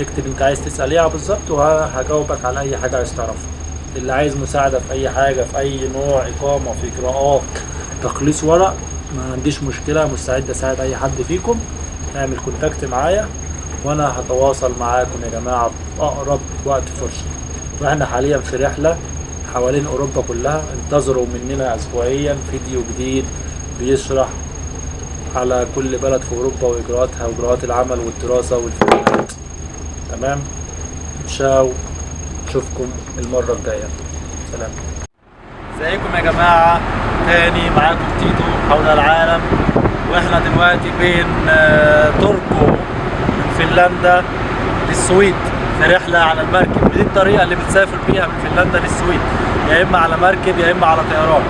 اكتب أنت عايز تسأل إيه بالظبط وهجاوبك على أي حاجة عايز تعرفها. اللي عايز مساعدة في أي حاجة في أي نوع إقامة في اجراءات تخليص ورق ما عنديش مشكلة مستعد أساعد أي حد فيكم. اعمل كونتاكت معايا وأنا هتواصل معاكم يا جماعة في أقرب وقت فرصة. وإحنا حاليا في رحلة حوالين أوروبا كلها. انتظروا مننا اسبوعيا فيديو جديد بيشرح على كل بلد في أوروبا وإجراءاتها وإجراءات العمل والدراسة والفيديوهات تمام؟ تشاو اشوفكم المرة الجاية. سلام. ازيكم يا جماعة. تاني معاكم تيتو حول العالم. وإحنا دلوقتي بين آه، تركو من فنلندا للسويد. في رحلة على المركب. ودي الطريقة اللي بتسافر بيها من فنلندا للسويد. يا إما على مركب يا إما على طيران.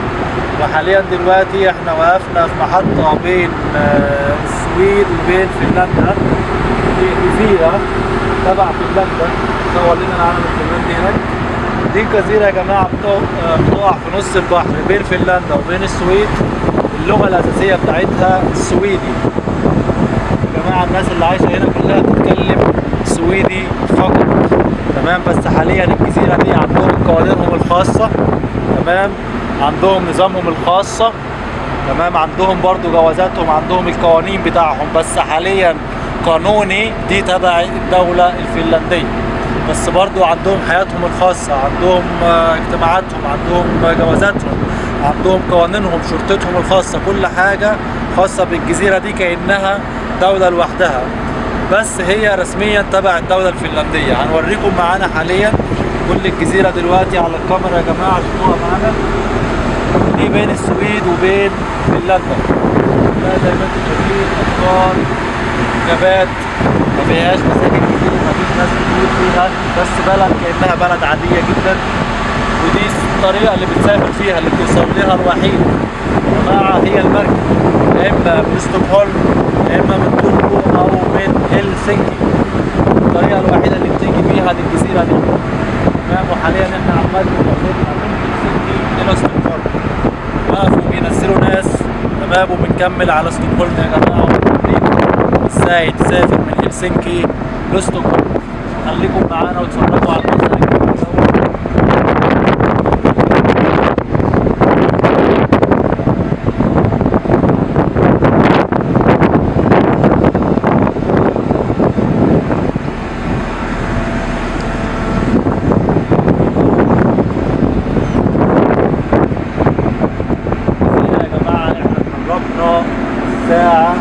وحاليا دلوقتي إحنا وقفنا في محطة بين آه، السويد وبين فنلندا. في جزيره تبع فنلندا. صور لنا العالم الفنلندي هناك. دي جزيرة يا بتقع آه، بتقع في نص البحر بين فنلندا وبين السويد. اللغة الأساسية بتاعتها السويدي يا جماعة الناس اللي عايشة هنا كلها بتتكلم سويدي فقط. تمام؟ بس حاليا الجزيرة دي عندهم قوانينهم الخاصة. تمام؟ عندهم نظامهم الخاصة. تمام؟ عندهم برضو جوازاتهم عندهم القوانين بتاعهم. بس حاليا قانوني دي تبع الدولة الفنلندية. بس برضو عندهم حياتهم الخاصة عندهم آه، اجتماعاتهم عندهم آه، جوازاتهم عندهم قوانينهم شرطتهم الخاصة كل حاجة خاصة بالجزيرة دي كأنها دولة لوحدها. بس هي رسميا تبع الدولة الفنلندية. هنوريكم معانا حاليا كل الجزيرة دلوقتي على الكاميرا يا جماعة شوفوها معانا. دي بين السويد وبين فنلندا. زي ما أنتم شايفين أشجار غابات ما فيهاش فيش ناس كتير فيها بس بلد كأنها بلد عادية جدا. ودي الطريقة اللي بتسافر فيها اللي بتوصل لها الوحيد. يا جماعة هي المركب. يا إما من ستوكهولم يا إما من توركو أو من هلسنكي. الطريقة الوحيدة اللي بتيجي فيها للجزيرة دي. تمام؟ وحاليا إحنا عمال بناخدها من هلسنكي إلى ستوكهولم. وقفوا بينزلوا ناس. تمام؟ وبنكمل على ستوكهولم يا وبنوريكم إزاي تسافر من هلسنكي لستوكهولم. خليكم معانا وتفرجوا على المنظر الجميل دوت. كده يا جماعة إحنا قربنا الساعة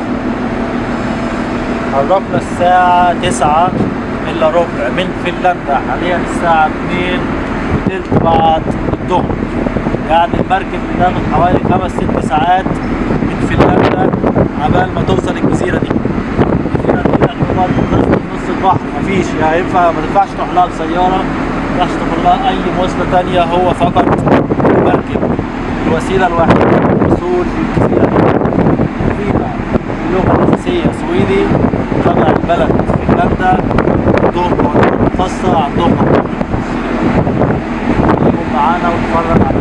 قربنا الساعة تسعة إلا ربع من فنلندا. حاليا الساعة اتنين وتلت بعد الظهر. يعني المركب بتاخد حوالي خمس ست ساعات من فنلندا عبال ما توصل الجزيرة دي. الجزيرة دي إحنا تعتبر في نص البحر. مفيش يعني ينفع ما تنفعش تروح لها بسيارة. ما ينفعش تروح لها أي مواصلة تانية. هو فقط المركب الوسيلة الوحيدة للوصول للجزيرة فيها اللغة الاساسيه سويدي طبع البلد فنلندا. خاصه عندهم خاصة. يكون معانا ونتفرج على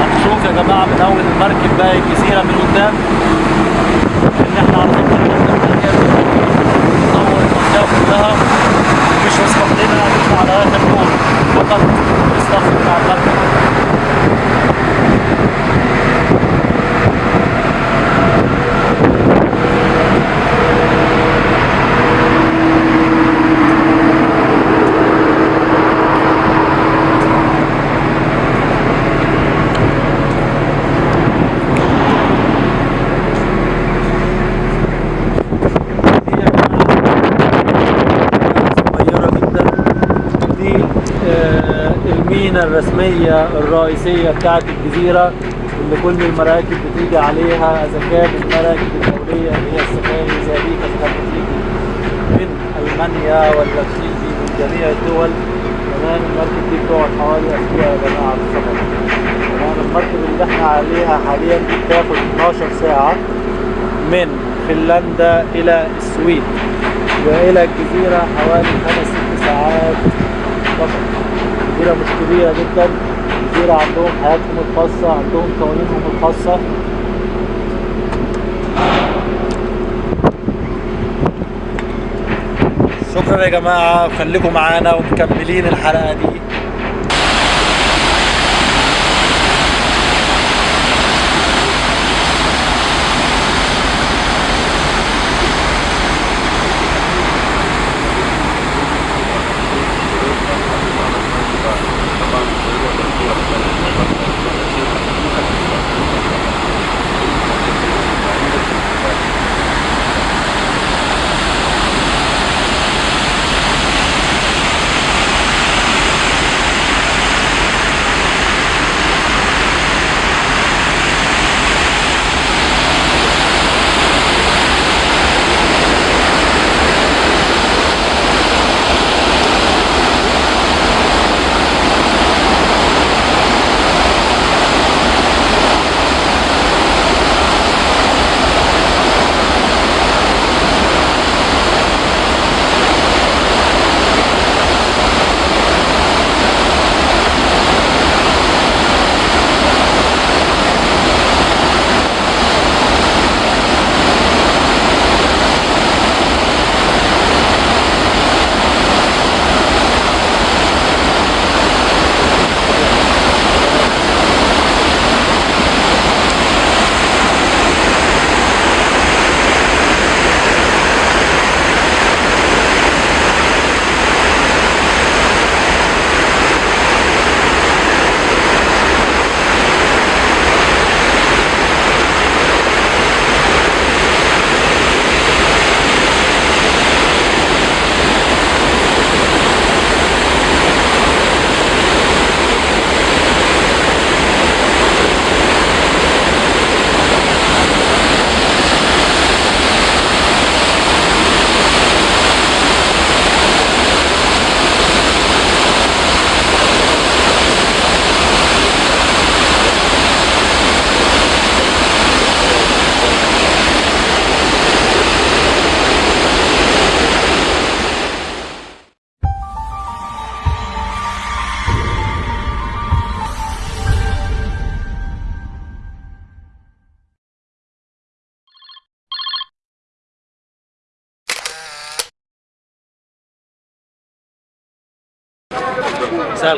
هنشوف يا جماعة من اول المركب باقي الجزيره من قدام ان إحنا على طول بننزل المركب نصور المنطقة كلها مش مسموح لنا نطلع على اخر نور فقط الصف بتاع المركب دي يا جماعة صغيرة جدا دي آه، المينا الرسمية الرئيسية بتاعت الجزيرة اللي كل المراكب بتيجي عليها إذا كانت المراكب الدولية اللي هي السفاري زي دي كانت بتيجي من ألمانيا ولا بتيجي من جميع الدول. تمام المركب دي بتقعد حوالي أسبوع يا جماعة في السفر. تمام المركب اللي إحنا عليها حاليا دي بتاخد 12 ساعة من فنلندا إلى السويد وإلى الجزيرة حوالي خمس ست ساعات فقط جزيرة مش كبيرة جدا. جزيرة عندهم حياتهم الخاصة عندهم قوانينهم الخاصة. شكرا يا جماعة خليكم معانا ومكملين الحلقة دي.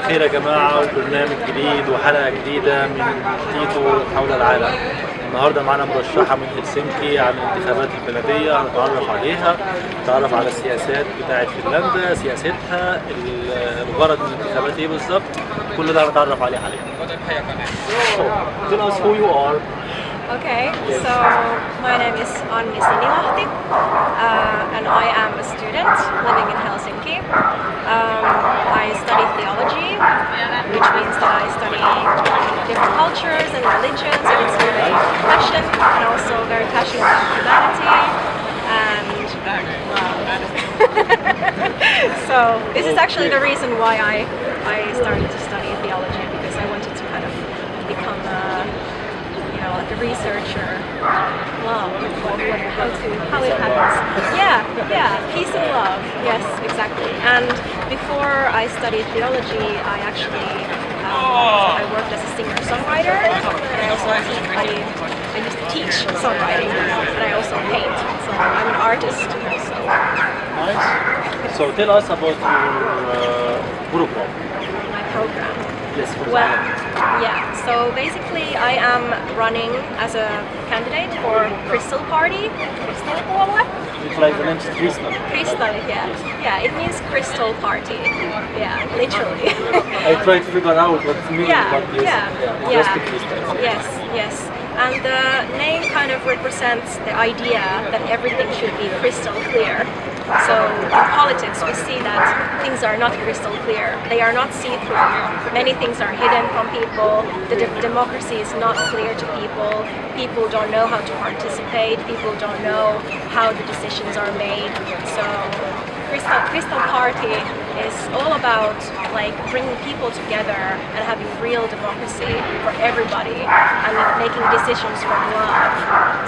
الخير يا جماعة وبرنامج جديد وحلقة جديدة من تيتو حول العالم. النهارده معانا مرشحة من هلسنكي عن الانتخابات البلدية هنتعرف عليها نتعرف على السياسات بتاعة فنلندا سياستها ال- الغرض من الانتخابات إيه بالظبط. كل ده هنتعرف عليه حاليا. Tell us who you are. Okay, so my name is Anni Sinilahti uh, and I am a student living in Helsinki. Um, I study theology, which means that I study different cultures and religions and it's very passion and also very passionate about humanity and so this is actually the reason why I, I started to study theology because I wanted to kind of become a you know, like a researcher. Love, how to, how it happens. Yeah, yeah, peace and love. Yes, exactly. And before I studied theology, I actually um, I worked as a singer-songwriter, and I also I, I used to teach songwriting, and I also paint. So I'm an artist. So Nice. So tell us about your uh, program. my program. For Well, yeah. So basically, I am running as a candidate for Crystal Party. Crystal Puolue? It's like the name is Crystal. Crystal, yeah. Yeah, it means crystal party. Yeah, literally. I try to figure out what it means, yeah, but yes, yeah, just yeah. Yes, yes. And the name kind of represents the idea that everything should be crystal clear. So in politics, we see that things are not crystal clear. They are not see-through. Many things are hidden from people. The de- democracy is not clear to people. People don't know how to participate. People don't know how the decisions are made. So Crystal, Crystal Party is all about like bringing people together and having real democracy for everybody and making decisions from love.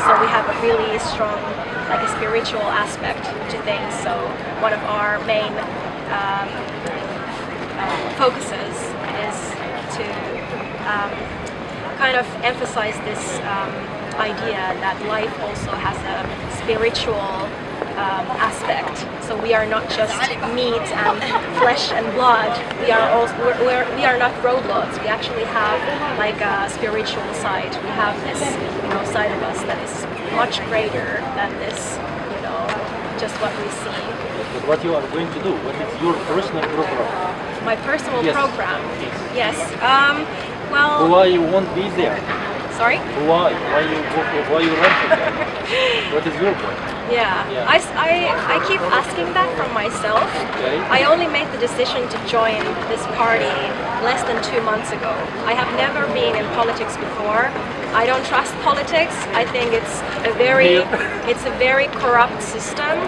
So we have a really strong like a spiritual aspect to things. So one of our main um, uh, focuses is to um, kind of emphasize this um, idea that life also has a spiritual um, aspect. So we are not just meat and flesh and blood. We are also we're, we're, we are not robots. We actually have like a spiritual side. We have this you know side of us that is much greater than this you know just what we see. But what you are going to do? What is your personal program? My personal Yes. program. Yes. Um, well, Why you won't be there? sorry. Why? Why you why you run there? What is your point? Yeah, Yeah. I, I- I keep asking that from myself. Okay. I only made the decision to join this party less than two months ago. I have never been in politics before. I don't trust politics. I think it's a very it's a very corrupt system.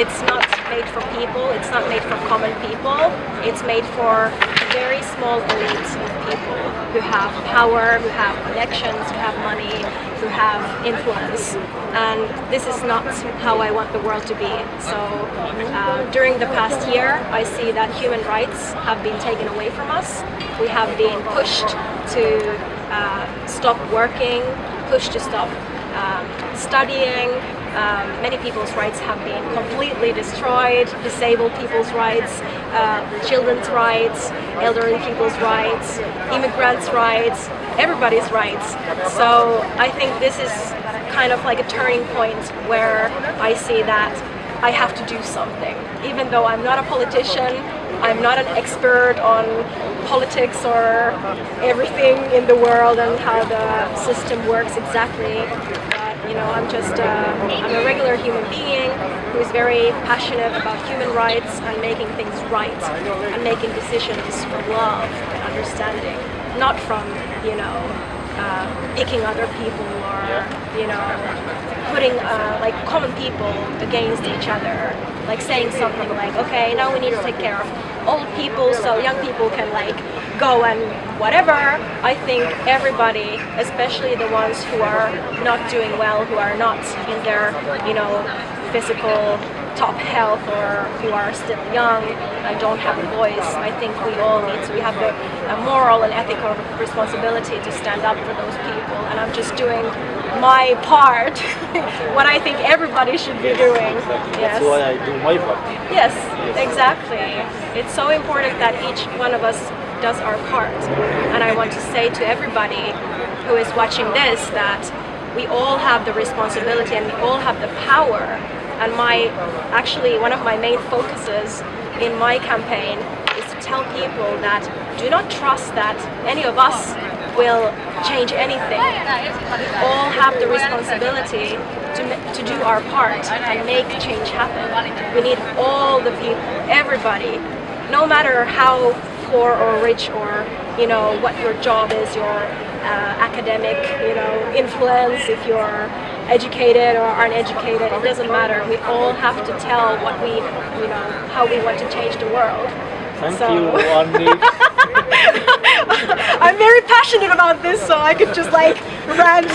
It's not made for people. It's not made for common people. It's made for very small elites of people who have power, who have connections, who have money, who have influence. And this is not how I want the world to be. So uh, during the past year, I see that human rights have been taken away from us. We have been pushed to uh, stop working, pushed to stop um, studying. Um, many people's rights have been completely destroyed, disabled people's rights, uh, children's rights, elderly people's rights, immigrants' rights, everybody's rights. So I think this is kind of like a turning point where I see that I have to do something. Even though I'm not a politician, I'm not an expert on politics or everything in the world and how the system works exactly. But you know, I'm just uh, I'm a regular human being who is very passionate about human rights and making things right and making decisions from love and understanding, not from you know uh, picking other people or you know putting uh, like common people against each other like saying something like okay now we need to take care of old people so young people can like go and whatever. I think everybody especially the ones who are not doing well who are not in their you know physical top health or who are still young and don't have a voice i think we all need to we have a, a moral and ethical responsibility to stand up for those people and i'm just doing my part what i think everybody should be doing Exactly. yes That's why I do my part. Yes, exactly. It's so important that each one of us does our part. And I want to say to everybody who is watching this that we all have the responsibility and we all have the power. And my, actually, one of my main focuses in my campaign is to tell people that do not trust that any of us will change anything. We all have the responsibility to, to do our part and make change happen. We need all the people, everybody, no matter how poor or rich or you know what your job is, your uh, academic you know influence, if you're educated or uneducated, it doesn't matter. We all have to tell what we you know how we want to change the world. Thank So- you Anni I'm very passionate about this, so I could just like rant.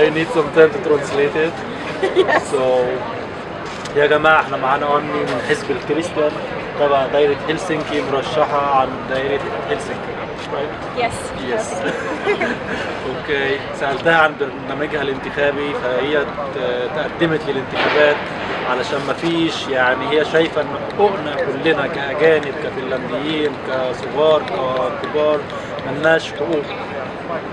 I need some time to translate it. So يا جماعة احنا معانا أني من حزب الكريستيان تبع دايرة هلسنكي مرشحة عن دايرة هلسنكي right? yes. Yes. أوكي سألتها عن برنامجها الانتخابي فهي تقدمت للانتخابات علشان ما فيش يعني هي شايفة إن حقوقنا كلنا كأجانب كفنلنديين كصغار ككبار ملناش حقوق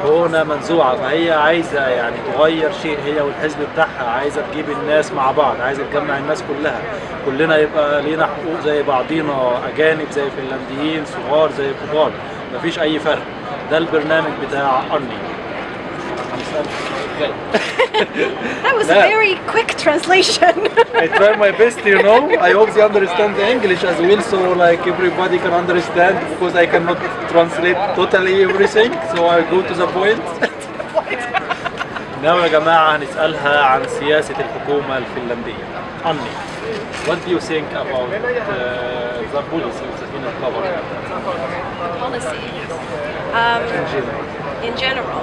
حقوقنا منزوعة فهي عايزة يعني تغير شيء هي والحزب بتاعها عايزة تجيب الناس مع بعض عايزة تجمع الناس كلها كلنا يبقى لينا حقوق زي بعضينا أجانب زي فنلنديين صغار زي كبار مفيش أي فرق ده البرنامج بتاع أني That was a very quick translation. I try my best, you know. I hope they understand the English as well, so like everybody can understand because I cannot translate totally everything. So I go to the point. نعم يا جماعة هنسألها عن سياسة الحكومة الفنلندية. أني, what do you think about uh, the policy of the Finnish government Policy. Um, in general?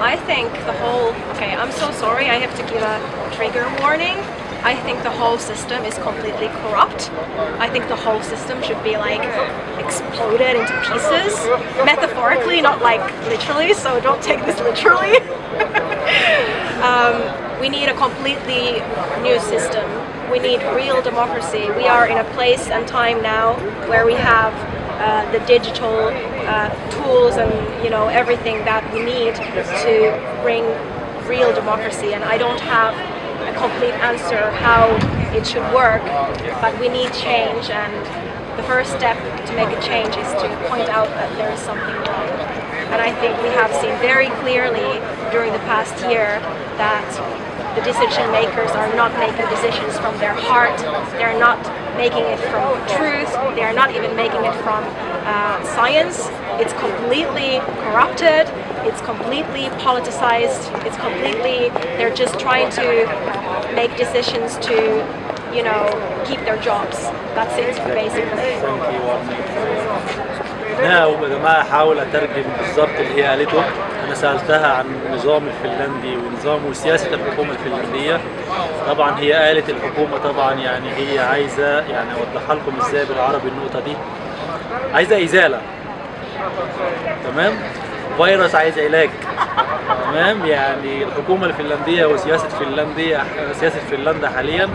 I think the whole. Okay, I'm so sorry. I have to give a trigger warning. I think the whole system is completely corrupt. I think the whole system should be like exploded into pieces, metaphorically, not like literally. So don't take this literally. um, we need a completely new system. We need real democracy. We are in a place and time now where we have uh, the digital uh, tools and you know everything that we need to bring real democracy. And I don't have a complete answer how it should work, but we need change. And the first step to make a change is to point out that there is something wrong. And I think we have seen very clearly during the past year that the decision makers are not making decisions from their heart. They're not making it from truth. They are not even making it from uh, science. It's completely corrupted. It's completely politicized. It's completely, they're just trying to make decisions to, you know, keep their jobs. That's it, basically. يا جماعة هحاول أترجم بالظبط اللي هي قالته. أنا سألتها عن النظام الفنلندي ونظام وسياسة الحكومة الفنلندية. طبعا هي قالت الحكومة طبعا يعني هي عايزة يعني أوضحها لكم إزاي بالعربي النقطة دي. عايزة إزالة. تمام؟ فيروس عايز علاج. تمام؟ يعني الحكومة الفنلندية وسياسة فنلندية سياسة فنلندا حاليا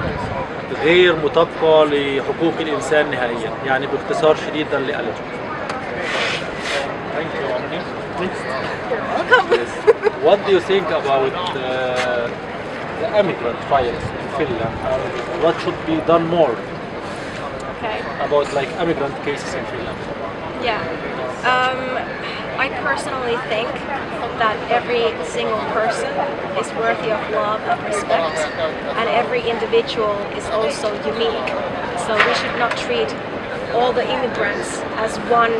غير مطابقة لحقوق الإنسان نهائيا. يعني باختصار شديد اللي قالته. What do you think about uh, the immigrant trials in Finland? Uh, what should be done more Okay. about like immigrant cases in Finland? Yeah. Um, I personally think that every single person is worthy of love and respect, and every individual is also unique. So we should not treat all the immigrants as one,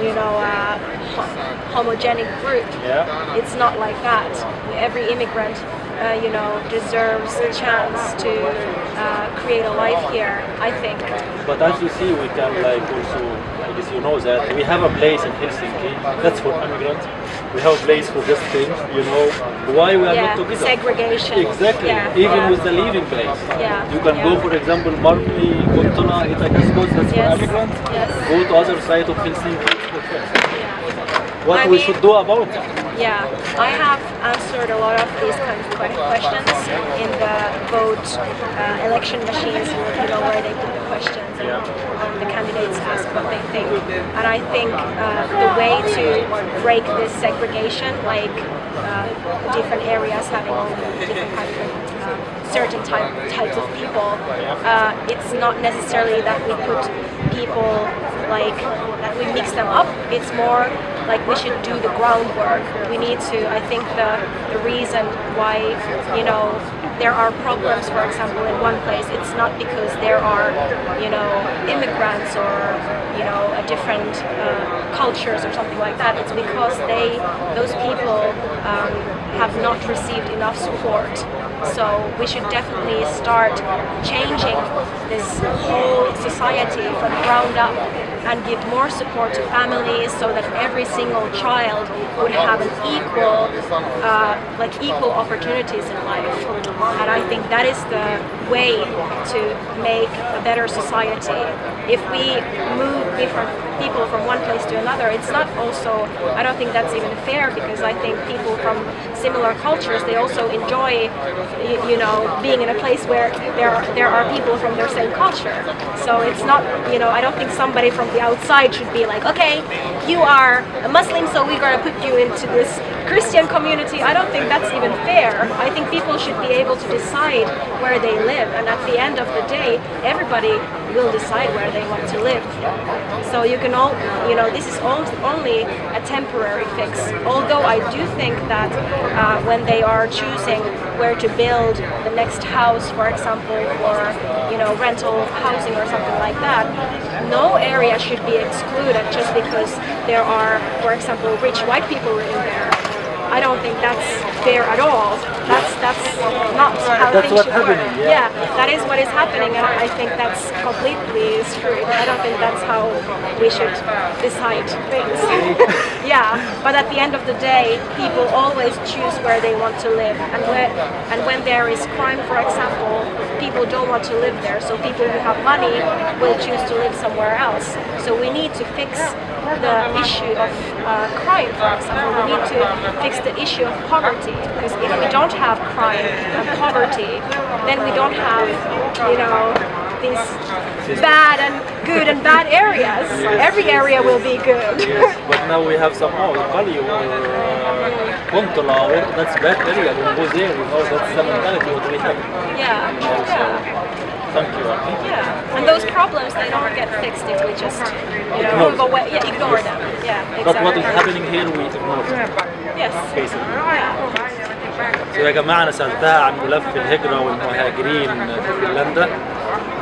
you know, uh, homogenic group. Yeah. It's not like that. Every immigrant, uh, you know, deserves a chance to uh, create a life here. I think. But as you see, we can like also, I guess you know that we have a place in Helsinki that's for immigrants. We have a place for this thing, you know. Why we are yeah, not together? segregation. Exactly. Yeah, Even yeah. with the living place. Yeah, You can go, for example, Markli, Kontona, Itajaskos, that's for immigrants. yes. Go to other side of Helsinki. it's for friends. Yeah. What I we mean- should do about it? Yeah, I have answered a lot of these kind of questions in the vote uh, election machines, you know, where they put the questions and um, the candidates ask what they think. And I think uh, the way to break this segregation, like uh, different areas having different kind of certain type, types of people, uh, it's not necessarily that we put people like that we mix them up. It's more like we should do the groundwork. We need to. I think the the reason why you know there are problems, for example, in one place, it's not because there are you know immigrants or you know a different uh, cultures or something like that. It's because they those people um, have not received enough support. So we should definitely start changing this whole society from ground up and give more support to families so that every single child would have an equal, uh, like equal opportunities in life. And I think that is the way to make a better society. If we move different people from one place to another, it's not also, I don't think that's even fair because I think people from similar cultures, they also enjoy, you know, being in a place where there are, there are people from their same culture. So it's not, you know, I don't think somebody from the outside should be like, okay, you are a Muslim, so we're gonna put you into this Christian community. I don't think that's even fair. I think people should be able to decide where they live, and at the end of the day, everybody will decide where they want to live. So you can all, you know, this is only a temporary fix. Although I do think that uh, when they are choosing where to build the next house, for example, or you know, rental housing or something like that, no area should be excluded just because there are, for example, rich white people living there. I don't think that's fair at all. That's that's not how That's things should work. happening, yeah. that is what is happening, and I think that's completely screwed. I don't think that's how we should decide things. yeah, but at the end of the day, people always choose where they want to live, and when and when there is crime, for example, people don't want to live there. So people who have money will choose to live somewhere else. So we need to fix the issue of uh, crime, for example. We need to fix the issue of poverty because if we don't have crime and poverty, then we don't have, you know, these bad and good and bad areas. Every area will be good. Yes, but now we have somehow value or uh, Kontola, that's bad area, we go there, you know, that's the mentality what we have. yeah, Also, yeah, thank you. Yeah. And those problems they don't get fixed if we just, you know, Ignore move away. Yeah, ignore them. Yeah, exactly. But what is happening here we ignore Yes. basically. Yeah. يا جماعة أنا سألتها عن ملف الهجرة والمهاجرين في فنلندا.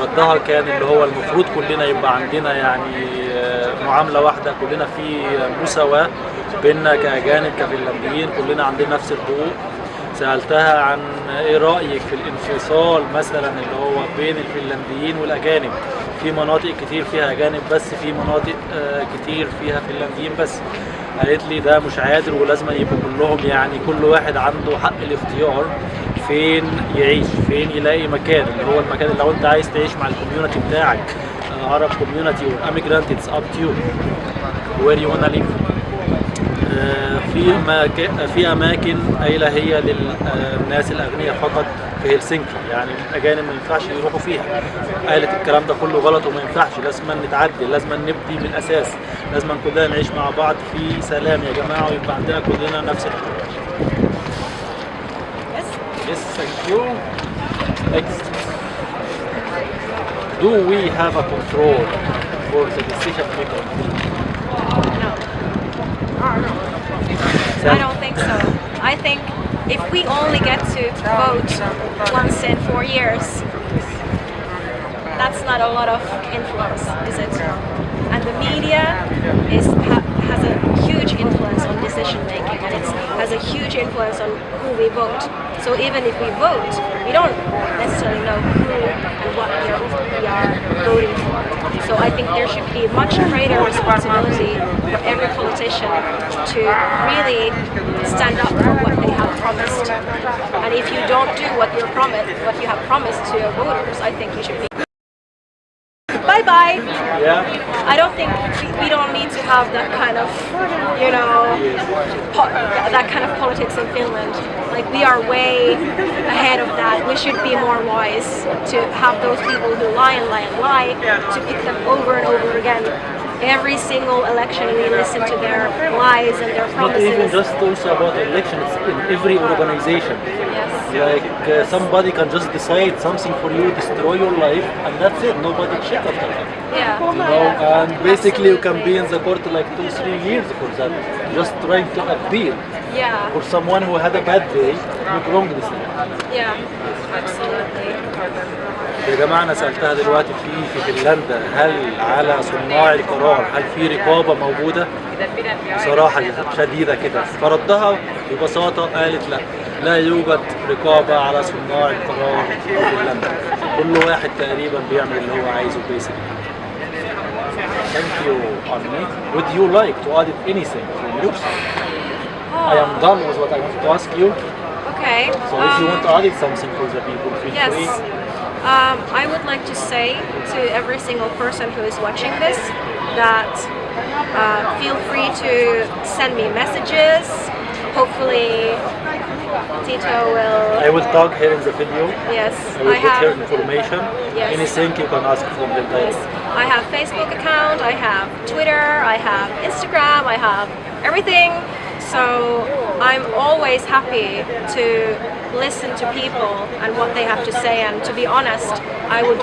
ردها كان اللي هو المفروض كلنا يبقى عندنا يعني آه، معاملة واحدة كلنا في مساواة بيننا كأجانب كفنلنديين كلنا عندنا نفس الحقوق. سألتها عن إيه رأيك في الانفصال مثلا اللي هو بين الفنلنديين والأجانب؟ في مناطق كتير فيها أجانب بس في مناطق آه، كتير فيها فنلنديين بس. قالت لي ده مش عادل ولازم يبقوا كلهم يعني كل واحد عنده حق الاختيار فين يعيش فين يلاقي مكان. اللي هو المكان اللي لو أنت عايز تعيش مع ال community بتاعك عرب community it's up to you. Where you wanna live. آه، في مكان في أماكن قايله هي للناس الأغنياء فقط في هلسنكي يعني الأجانب ما ينفعش يروحوا فيها قالت الكلام ده كله غلط وما ينفعش لازم نتعدل لازم نبدي من الأساس لازم كلنا نعيش مع بعض في سلام يا جماعة ويبقى عندنا كلنا نفس الحقوق Yes. Yes, thank you. Next. Do we have a control for the decision maker? I don't think so. I think if we only get to vote once in four years, that's not a lot of influence, is it? And the media is ha, has a huge influence on decision making, and it has a huge influence on who we vote. So even if we vote, we don't necessarily know who and what we are, we are voting for. So I think there should be much greater responsibility for every politician to really stand up for what they have promised. And if you don't do what you promised, what you have promised to your voters, I think you should be. Bye. Yeah. I don't think we, we don't need to have that kind of, you know, po- that kind of politics in Finland. Like we are way ahead of that. We should be more wise to have those people who lie and lie and lie to pick them over and over again. Every single election we listen to their lies and their promises. Not even just also about election, it's in every organization. Like uh, somebody can just decide something for you, destroy your life, and that's it. Nobody check after that. Yeah. You know, and basically you can be in the court like two, three years for that. Just trying to appeal Yeah. for someone who had a bad day, make wrong decision. Yeah. Absolutely. يا جماعة أنا سألتها دلوقتي في في فنلندا هل على صناع القرار هل في رقابة موجودة؟ بصراحة شديدة كده فردها ببساطة قالت لا لا يوجد رقابة على صناع القرار في فنلندا كل واحد تقريبا بيعمل اللي هو عايزه basically Thank you, Arnie. Would you like to add anything from your side? I am done with what I wanted to ask you. Okay. So if you um, want to add something for the people, feel Yes. free. Um, I would like to say to every single person who is watching this that uh, feel free to send me messages. Hopefully, Tito will. I will tag her in the video. Yes, I will I put her have. information. Yes. Anything you can ask from them Yes. I have Facebook account. I have Twitter. I have Instagram. I have everything. So I'm always happy to listen to people and what they have to say. And to be honest, I would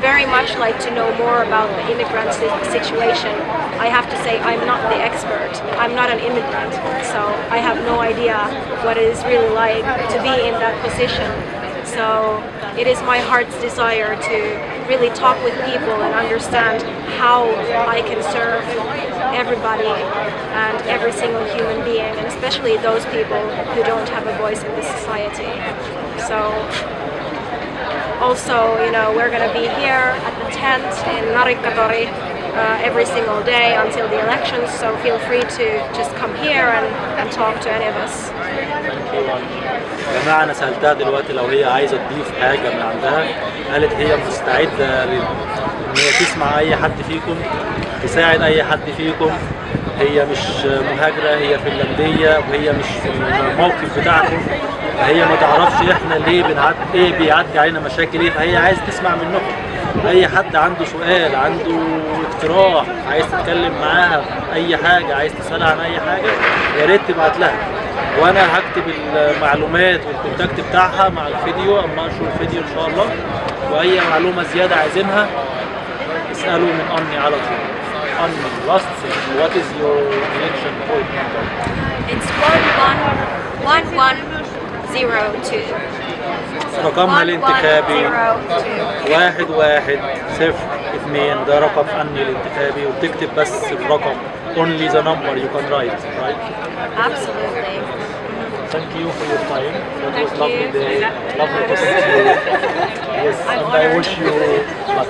very much like to know more about the immigrant situation. I have to say I'm not the expert. I'm not an immigrant, so I have no idea what it is really like to be in that position. So it is my heart's desire to really talk with people and understand how I can serve everybody and every single human being, and especially those people who don't have a voice in this society. So also, you know, we're going to be here at the tent in Narikatori uh, every single day until the elections, so feel free to just come here and, and talk to any of us. يا جماعة أنا سألتها دلوقتي لو هي عايزة تضيف حاجة من عندها قالت هي مستعدة لل- إن هي تسمع أي حد فيكم تساعد أي حد فيكم. هي مش مهاجرة هي فنلندية وهي مش في الموقف بتاعكم. فهي ما تعرفش إحنا ليه بنعدي إيه بيعدي علينا مشاكل إيه. فهي عايز تسمع منكم. أي حد عنده سؤال عنده اقتراح عايز تتكلم معاها أي حاجة عايز تسألها عن أي حاجة يا ريت تبعت لها. وأنا هكتب المعلومات وال contact بتاعها مع الفيديو. أما انشر الفيديو إن شاء الله. وأي معلومة زيادة عايزينها اسألوا من اني على طول. اني last thing what is your election point number It's one one one one zero two. رقمها One, one, الانتخابي zero, two. واحد واحد صفر اثنين ده رقم أني الانتخابي وتكتب بس الرقم only the number you can write right Absolutely. thank you for your time that was Thank lovely you. day lovely to see you yes I'm and I honored. wish you luck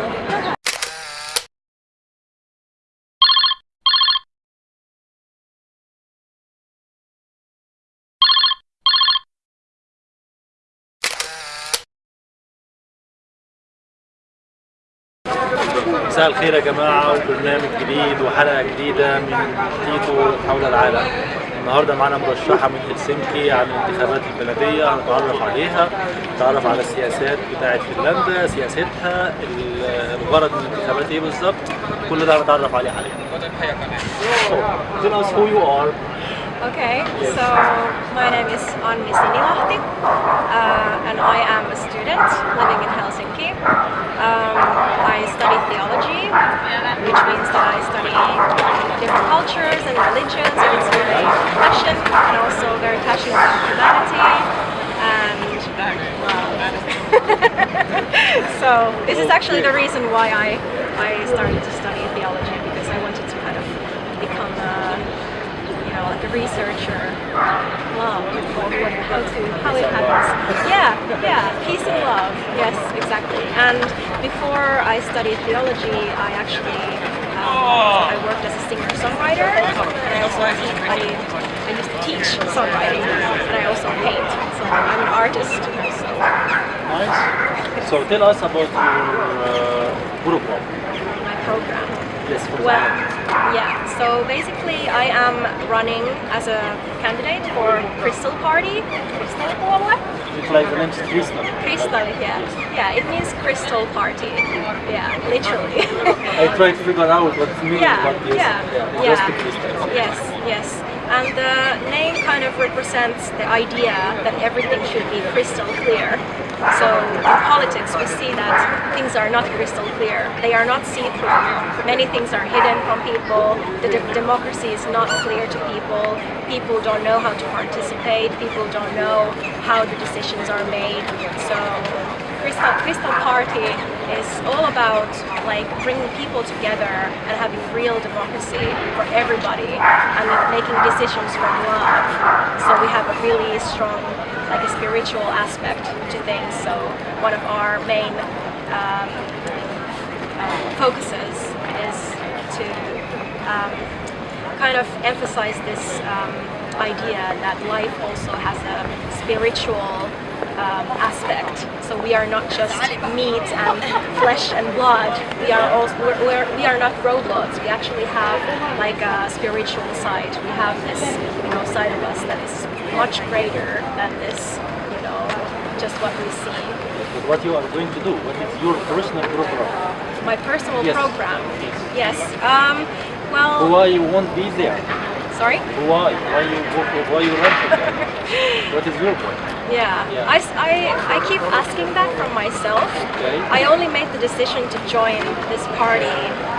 مساء الخير يا جماعة وبرنامج جديد وحلقة جديدة من تيتو حول العالم. النهاردة معانا مرشحة من هلسنكي عن الانتخابات البلدية هنتعرف عليها نتعرف على السياسات بتاعة فنلندا سياستها ال- الغرض من الانتخابات إيه بالظبط. كل ده هنتعرف عليه حاليا. Tell us who you are. Okay, so my name is Anni Sinilahti uh, and I am a student living in Helsinki. Um, I study theology, which means that I study different cultures and religions and it's very passionate and also very passionate about humanity and so this is actually the reason why I, I started to study theology because I wanted to kind of become a you know, like a researcher, love, how to, how it happens. Yeah, yeah, peace and love. Yes, exactly. And before I studied theology, I actually um, I worked as a singer-songwriter, and I also I, I used to teach songwriting, and I also paint. So I'm an artist. So Nice So tell us about your uh, program my program. Yes, for Well, yeah. So basically, I am running as a candidate for Crystal Party. Crystal Puolue? It's like the name is Krishna Crystal, yeah. Yeah, it means Crystal Party. Yeah, literally. I try to figure out what it means, yeah, but yes, yeah, yeah. Yes, yes. And the name kind of represents the idea that everything should be crystal clear. So in politics, we see that things are not crystal clear. They are not see-through. Many things are hidden from people. The de- democracy is not clear to people. People don't know how to participate. People don't know how the decisions are made. So Crystal, Crystal Party is all about like bringing people together and having real democracy for everybody and making decisions from love. So we have a really strong like a spiritual aspect to things. So one of our main um, uh, focuses is to um, kind of emphasize this um, idea that life also has a spiritual um, aspect. So we are not just meat and flesh and blood. We are also we're, we're, we are not robots. We actually have like a spiritual side. We have this you know side of us that is much greater than this you know just what we see. But what you are going to do? What is your personal program? My personal Yes. program. Yes. Um, well, Why you won't be there? Sorry. Why? Why you why you run for that? What is your point? Yeah, Yeah. I, I- I keep asking that from myself. Okay. I only made the decision to join this party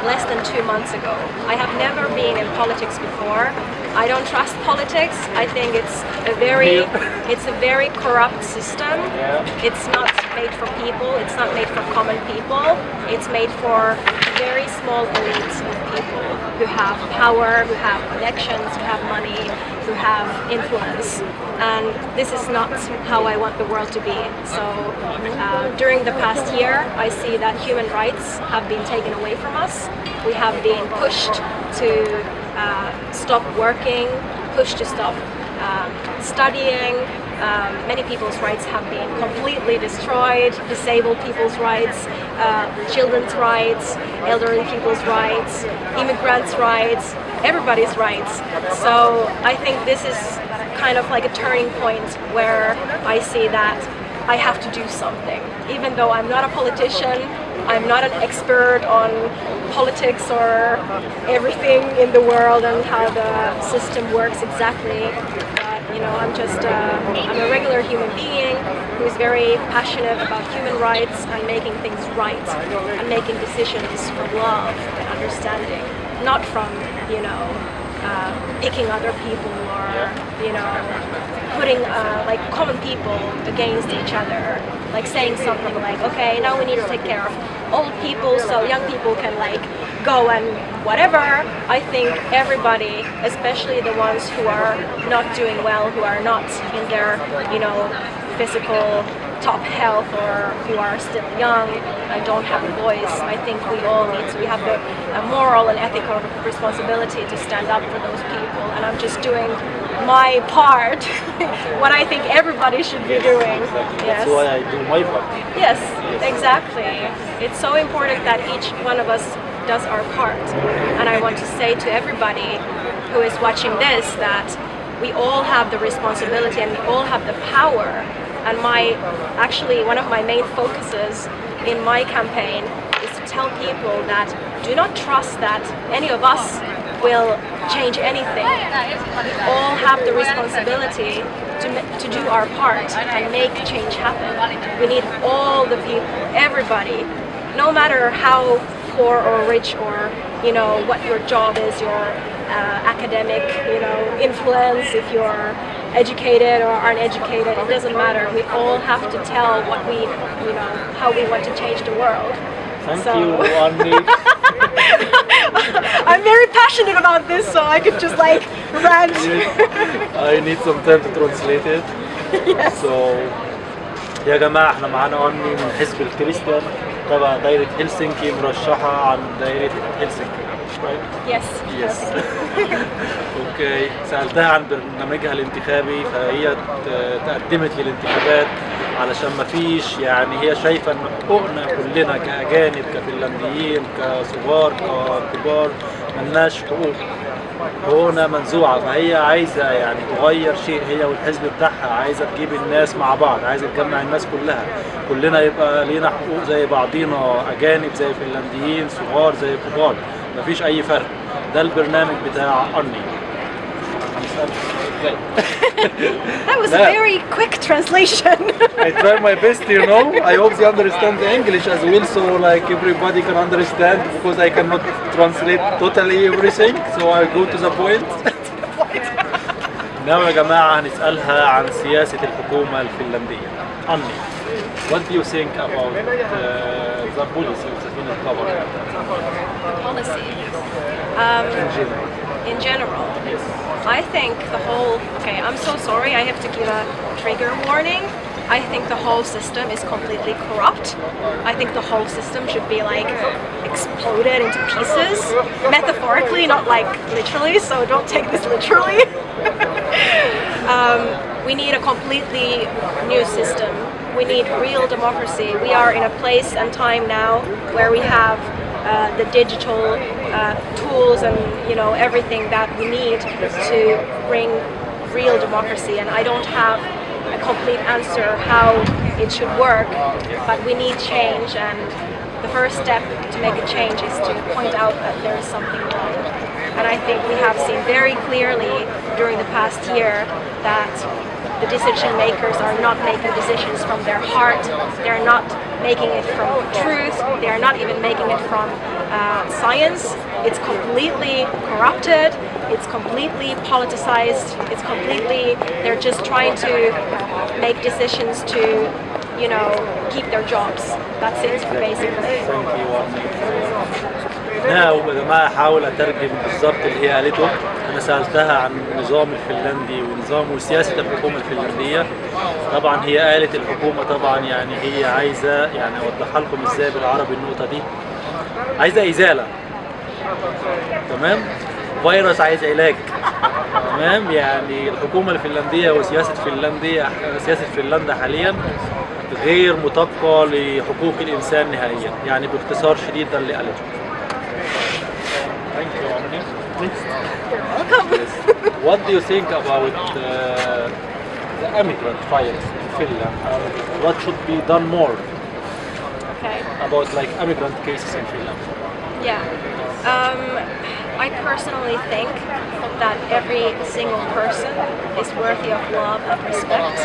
less than two months ago. I have never been in politics before. I don't trust politics. I think it's a very it's a very corrupt system. Yeah. It's not made for people. It's not made for common people. It's made for very small elites of people who have power, who have connections, who have money, who have influence. And this is not how I want the world to be. So uh, during the past year, I see that human rights have been taken away from us. We have been pushed to uh, stop working, pushed to stop um, studying. Um, many people's rights have been completely destroyed, disabled people's rights, uh, children's rights, elderly people's rights, immigrants' rights, everybody's rights. So I think this is kind of like a turning point where I see that I have to do something. Even though I'm not a politician, I'm not an expert on politics or everything in the world and how the system works exactly. You know, I'm just uh, I'm a regular human being who is very passionate about human rights. And making things right. And making decisions from love and understanding, not from you know uh, picking other people or you know putting uh, like common people against each other like saying something like okay now we need to take care of old people so young people can like go and whatever. I think everybody especially the ones who are not doing well who are not in their you know physical top health or who are still young and don't have a voice i think we all need to we have the a moral and ethical responsibility to stand up for those people and i'm just doing my part what i think everybody should be doing Exactly. yes That's why I do my part. Yes, exactly. It's so important that each one of us does our part. And I want to say to everybody who is watching this that we all have the responsibility and we all have the power. And my, actually, one of my main focuses in my campaign is to tell people that do not trust that any of us will change anything. We all have the responsibility to, to do our part and make change happen. We need all the people, everybody, no matter how poor or rich or you know what your job is, your uh, academic you know influence, if you're educated or uneducated, it doesn't matter. We all have to tell what we you know how we want to change the world. Thank So- you, Annie. I'm very passionate about this, so I could just like rant. I need some time to translate it. So يا جماعة احنا معانا أني من حزب الكريستيان تبع دايرة هلسنكي مرشحة عن دايرة هلسنكي right? Yes. Yes. أوكي سألتها عن برنامجها الانتخابي فهي تقدمت للانتخابات علشان ما فيش يعني هي شايفة إن حقوقنا كلنا كأجانب كفنلنديين كصغار ككبار ملناش حقوق حقوقنا منزوعة فهي عايزة يعني تغير شيء هي والحزب بتاعها عايزة تجيب الناس مع بعض عايزة تجمع الناس كلها كلنا يبقى لينا حقوق زي بعضينا أجانب زي فنلنديين صغار زي كبار مفيش أي فرق ده البرنامج بتاع أرني هنسألها okay. That was a No. very quick translation. I try my best, you know. I hope they understand the English as well, so like everybody can understand because I cannot translate totally everything. So I go to the point. نعم يا جماعة هنسألها عن سياسة الحكومة الفنلندية. أني, what do you think about uh, the policy of the Finnish government? Policy. Um, in general, I think the whole. Okay, I'm so sorry. I have to give a trigger warning. I think the whole system is completely corrupt. I think the whole system should be like exploded into pieces, metaphorically, not like literally. So don't take this literally. um, we need a completely new system. We need real democracy. We are in a place and time now where we have uh, the digital uh, tools and you know everything that we need to bring real democracy. And I don't have a complete answer how it should work, but we need change. And the first step to make a change is to point out that there is something wrong. And I think we have seen very clearly during the past year that the decision makers are not making decisions from their heart. They're not making it from truth. They're not even making it from uh, science. It's completely corrupted. It's completely politicized. It's completely, they're just trying to make decisions to, you know, keep their jobs. That's it, basically. Thank you, Anni. نعم يا جماعة حاول أترجم بالظبط اللي هي قالته أنا سألتها عن النظام الفنلندي ونظام وسياسة الحكومة الفنلندية. طبعا هي قالت الحكومة طبعا يعني هي عايزة يعني أوضحها لكم إزاي بالعربي النقطة دي. عايزة إزالة. تمام؟ فيروس عايز علاج. تمام؟ يعني الحكومة الفنلندية وسياسة فنلندية سياسة فنلندا حاليا غير مطابقة لحقوق الإنسان نهائيا. يعني باختصار شديد ده اللي قالته What do you think about uh, the immigrant files in Finland? And what should be done more Okay. about like immigrant cases in Finland? Yeah. Um, I personally think that every single person is worthy of love and respect,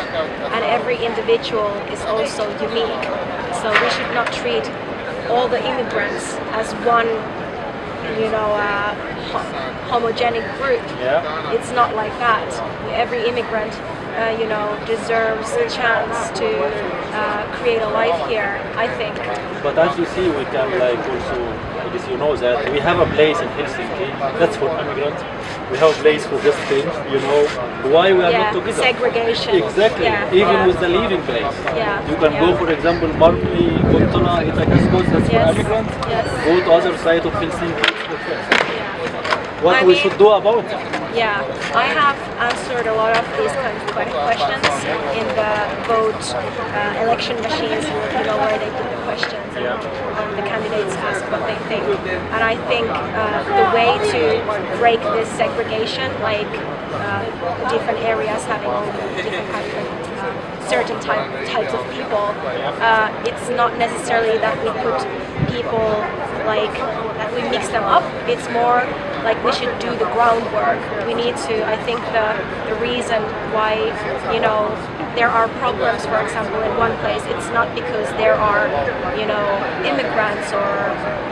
and every individual is also unique. So we should not treat all the immigrants as one, you know, uh, ho- homogenic group. Yeah. It's not like that. Every immigrant, uh, you know, deserves a chance to uh, create a life here. I think. But as you see, we can like also, I guess you know that we have a place in Helsinki that's for immigrants. We have place for just things, you know. Why we are yeah, not together? segregation. Exactly. Yeah, Even yeah. with the living place. Yeah, You can go, for example, Marmli, Kontona, Itajaskos, that's for Yes, immigrants. yes. Go to other side of Helsinki. it's for friends. Yeah. What I we mean- should do about that? Yeah, I have answered a lot of these kind of questions in the vote uh, election machines, you know, where they put the questions and um, the candidates ask what they think. And I think uh, the way to break this segregation, like uh, different areas having different kind of certain type, types of people, uh, it's not necessarily that we put people like that we mix them up. It's more like we should do the groundwork. We need to. I think the the reason why you know there are problems, for example, in one place, it's not because there are you know immigrants or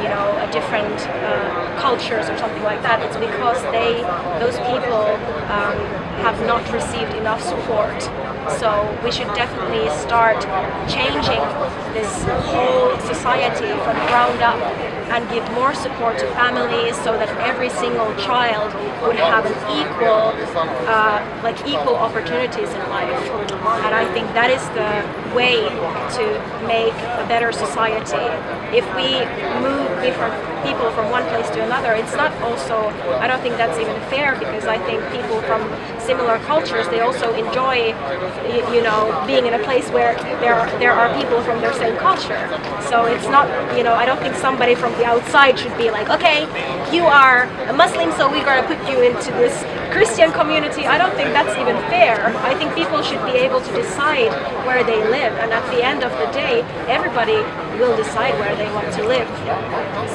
you know a different uh, cultures or something like that. It's because they those people um, have not received enough support. So we should definitely start changing this whole society from ground up and give more support to families so that every single child would have an equal, uh, like equal opportunities in life. And I think that is the way to make a better society. If we move different people from one place to another, it's not also, I don't think that's even fair because I think people from similar cultures, they also enjoy, you know, being in a place where there are, there are people from their same culture. So it's not, you know, I don't think somebody from the outside should be like, okay, you are a Muslim, so we're gonna put you into this Christian community, I don't think that's even fair. I think people should be able to decide where they live, and at the end of the day, everybody will decide where they want to live.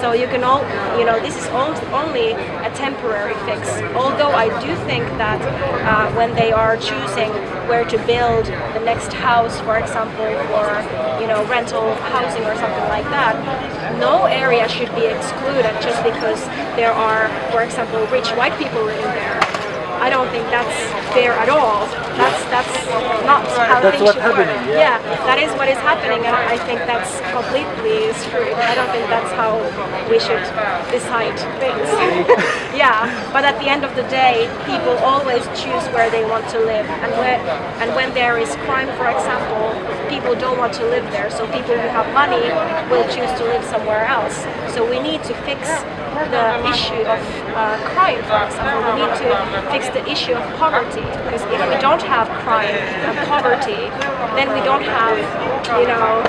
So you can all, you know, this is only a temporary fix. Although I do think that uh, when they are choosing where to build the next house, for example, or you know, rental housing or something like that, no area should be excluded just because there are, for example, rich white people living there. I don't think that's fair at all. That's that's not how That's things what's should work. happening, yeah. that is what is happening, and I think that's completely screwed. I don't think that's how we should decide things. yeah, but at the end of the day, people always choose where they want to live, and when and when there is crime, for example, people don't want to live there. So people who have money will choose to live somewhere else. So we need to fix the issue of uh, crime, for example. We need to fix the issue of poverty because if we don't have crime and poverty, then we don't have, you know,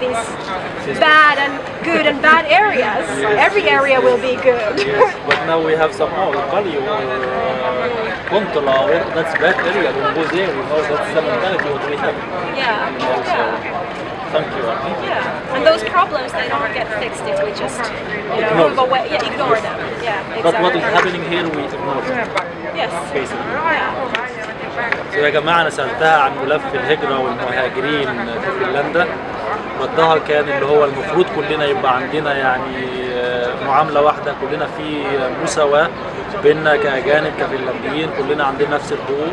these bad and good and bad areas. Every area will be good. But now we have some Kali or uh, Kontola, or that's bad area, don't go there, you know, that's the mentality what we have. yeah, yeah, Thank you. yeah. And those problems they don't get fixed if we just, you know, Ignore move away. Yeah, ignore them. Yeah, exactly. But what is happening here we ignore it, Yes. basically. Yeah. So يا جماعة أنا سألتها عن ملف الهجرة والمهاجرين في فنلندا ردها كان اللي هو المفروض كلنا يبقى عندنا يعني آه، معاملة واحدة كلنا في مساواة بيننا كأجانب كفنلنديين كلنا عندنا نفس الحقوق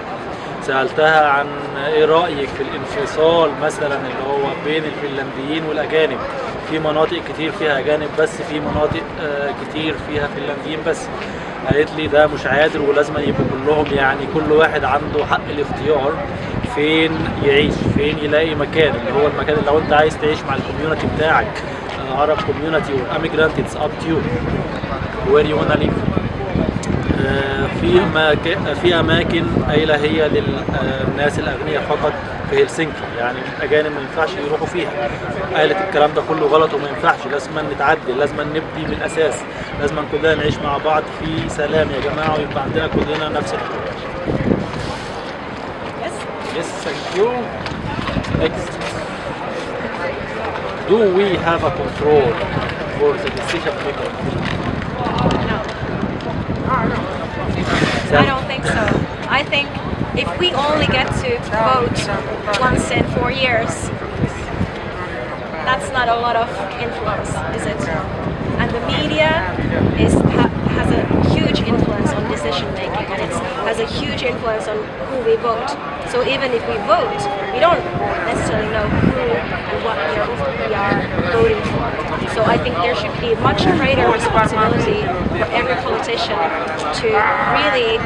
سألتها عن إيه رأيك في الانفصال مثلا اللي هو بين الفنلنديين والأجانب؟ في مناطق كتير فيها أجانب بس في مناطق آه، كتير فيها فنلنديين بس. قالت لي ده مش عادل ولازم يبقوا كلهم يعني كل واحد عنده حق الاختيار فين يعيش فين يلاقي مكان اللي هو المكان اللي لو أنت عايز تعيش مع ال community بتاعك عرب community وال immigrant it's up to you live. آه، في مكا... في أماكن قايله هي للناس الأغنياء فقط في هلسنكي يعني الاجانب ما ينفعش يروحوا فيها قالت الكلام ده كله غلط وما ينفعش لازم نتعدل لازم نبدي من الأساس لازم كلنا نعيش مع بعض في سلام يا جماعة ويبقى عندنا كلنا نفس الحقوق. Yes, thank you. Next. Do we have a control for the decision maker? I don't think so. I think if we only get to vote once in four years, that's not a lot of influence, is it? And the media is ha- has a huge influence on decision making, and it has a huge influence on who we vote. So even if we vote, we don't necessarily know who and what we are, we are voting for. So I think there should be much greater responsibility for every politician to really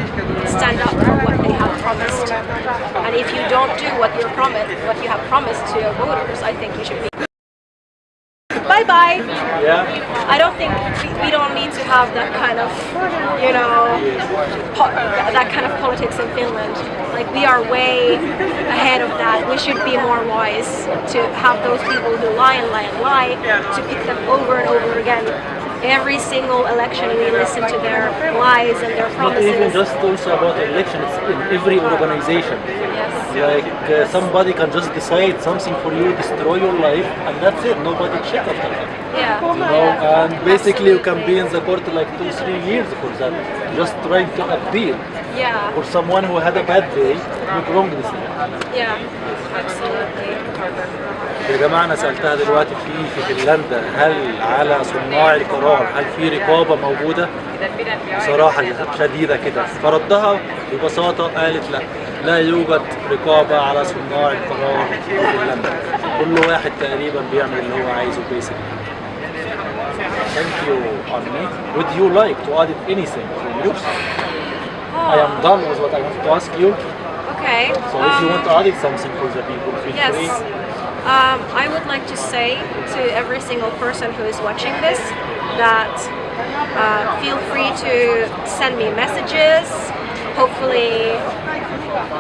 stand up for what they have promised. And if you don't do what you promised, what you have promised to your voters, I think you should be. Bye bye. Yeah. I don't think we, we don't need to have that kind of, you know, po- that kind of politics in Finland. Like we are way ahead of that. We should be more wise to have those people who lie and lie and lie to pick them over and over again. Every single election we listen to their lies and their promises. Not even just also about election, it's in every organization. Like uh, somebody can just decide something for you, destroy your life, and that's it. Nobody check after that. Yeah. You know, and basically you can be in the court like two, three years for that. Just trying to appeal Yeah. for someone who had a bad day, make wrong decision. Yeah. Absolutely. يا جماعة أنا سألتها دلوقتي في في فنلندا هل على صناع القرار هل في رقابة موجودة؟ بصراحة شديدة كده فردها ببساطة قالت لا لا يوجد رقابة على صناع القرار في فنلندا كل واحد تقريبا بيعمل اللي هو عايزه بيسك Thank you, Armi. Would you like to add anything from you? I am done with what I want to ask you. Okay. So if you um, want to add something for the people, feel Yes. free. Um, I would like to say to every single person who is watching this that uh, feel free to send me messages. Hopefully,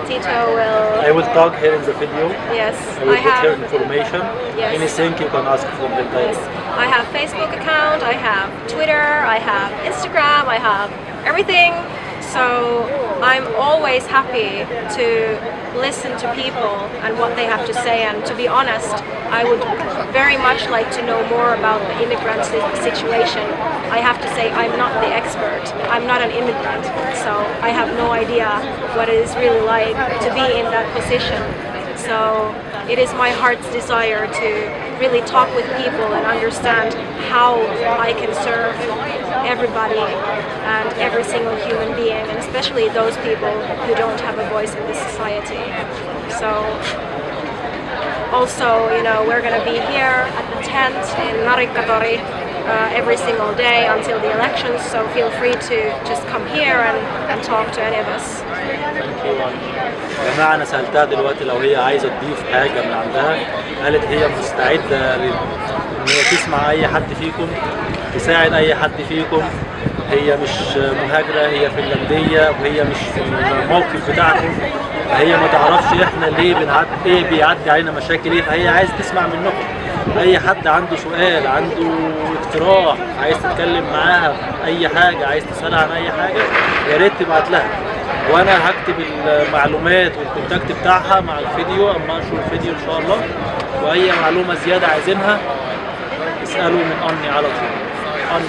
Tito will. I will tag here in the video. Yes, I will I put have. information. Yes. Anything you can ask from Yes, guys. I have Facebook account. I have Twitter. I have Instagram. I have everything. So I'm always happy to listen to people and what they have to say. And to be honest, I would very much like to know more about the immigrant situation. I have to say I'm not the expert. I'm not an immigrant, so I have no idea what it is really like to be in that position. So it is my heart's desire to really talk with people and understand how I can serve everybody and every single human being, and especially those people who don't have a voice in this society. So also, you know, we're going to be here at the tent in Narikatori uh, every single day until the elections, so feel free to just come here and, and talk to any of us. يا جماعة أنا سألتها دلوقتي لو هي عايزة تضيف حاجة من عندها قالت هي مستعدة لل- إن هي تسمع أي حد فيكم تساعد أي حد فيكم. هي مش مهاجرة هي فنلندية وهي مش في الموقف بتاعكم. هي ما تعرفش إحنا ليه بنعدي إيه بيعدي علينا مشاكل إيه. فهي عايز تسمع منكم. أي حد عنده سؤال عنده اقتراح عايز تتكلم معاها أي حاجة عايز تسألها عن أي حاجة يا ريت تبعت لها. وأنا هكتب المعلومات والكونتاكت بتاعها مع الفيديو أما أنشر الفيديو إن شاء الله. وأي معلومة زيادة عايزينها اسألوا من أني على طول. أني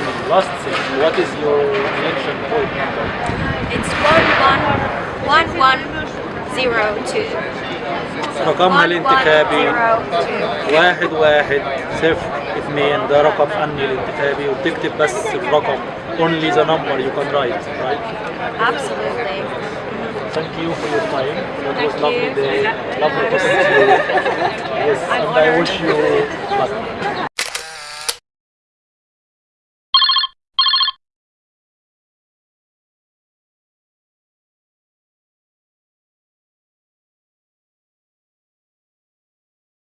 It's one one one one zero two. رقمها الانتخابي 1102. واحد واحد صفر اثنين ده رقم أني الانتخابي وتكتب بس الرقم only the number you can write right Absolutely. thank you for your time that was lovely day lovely to see you yes and I wish you luck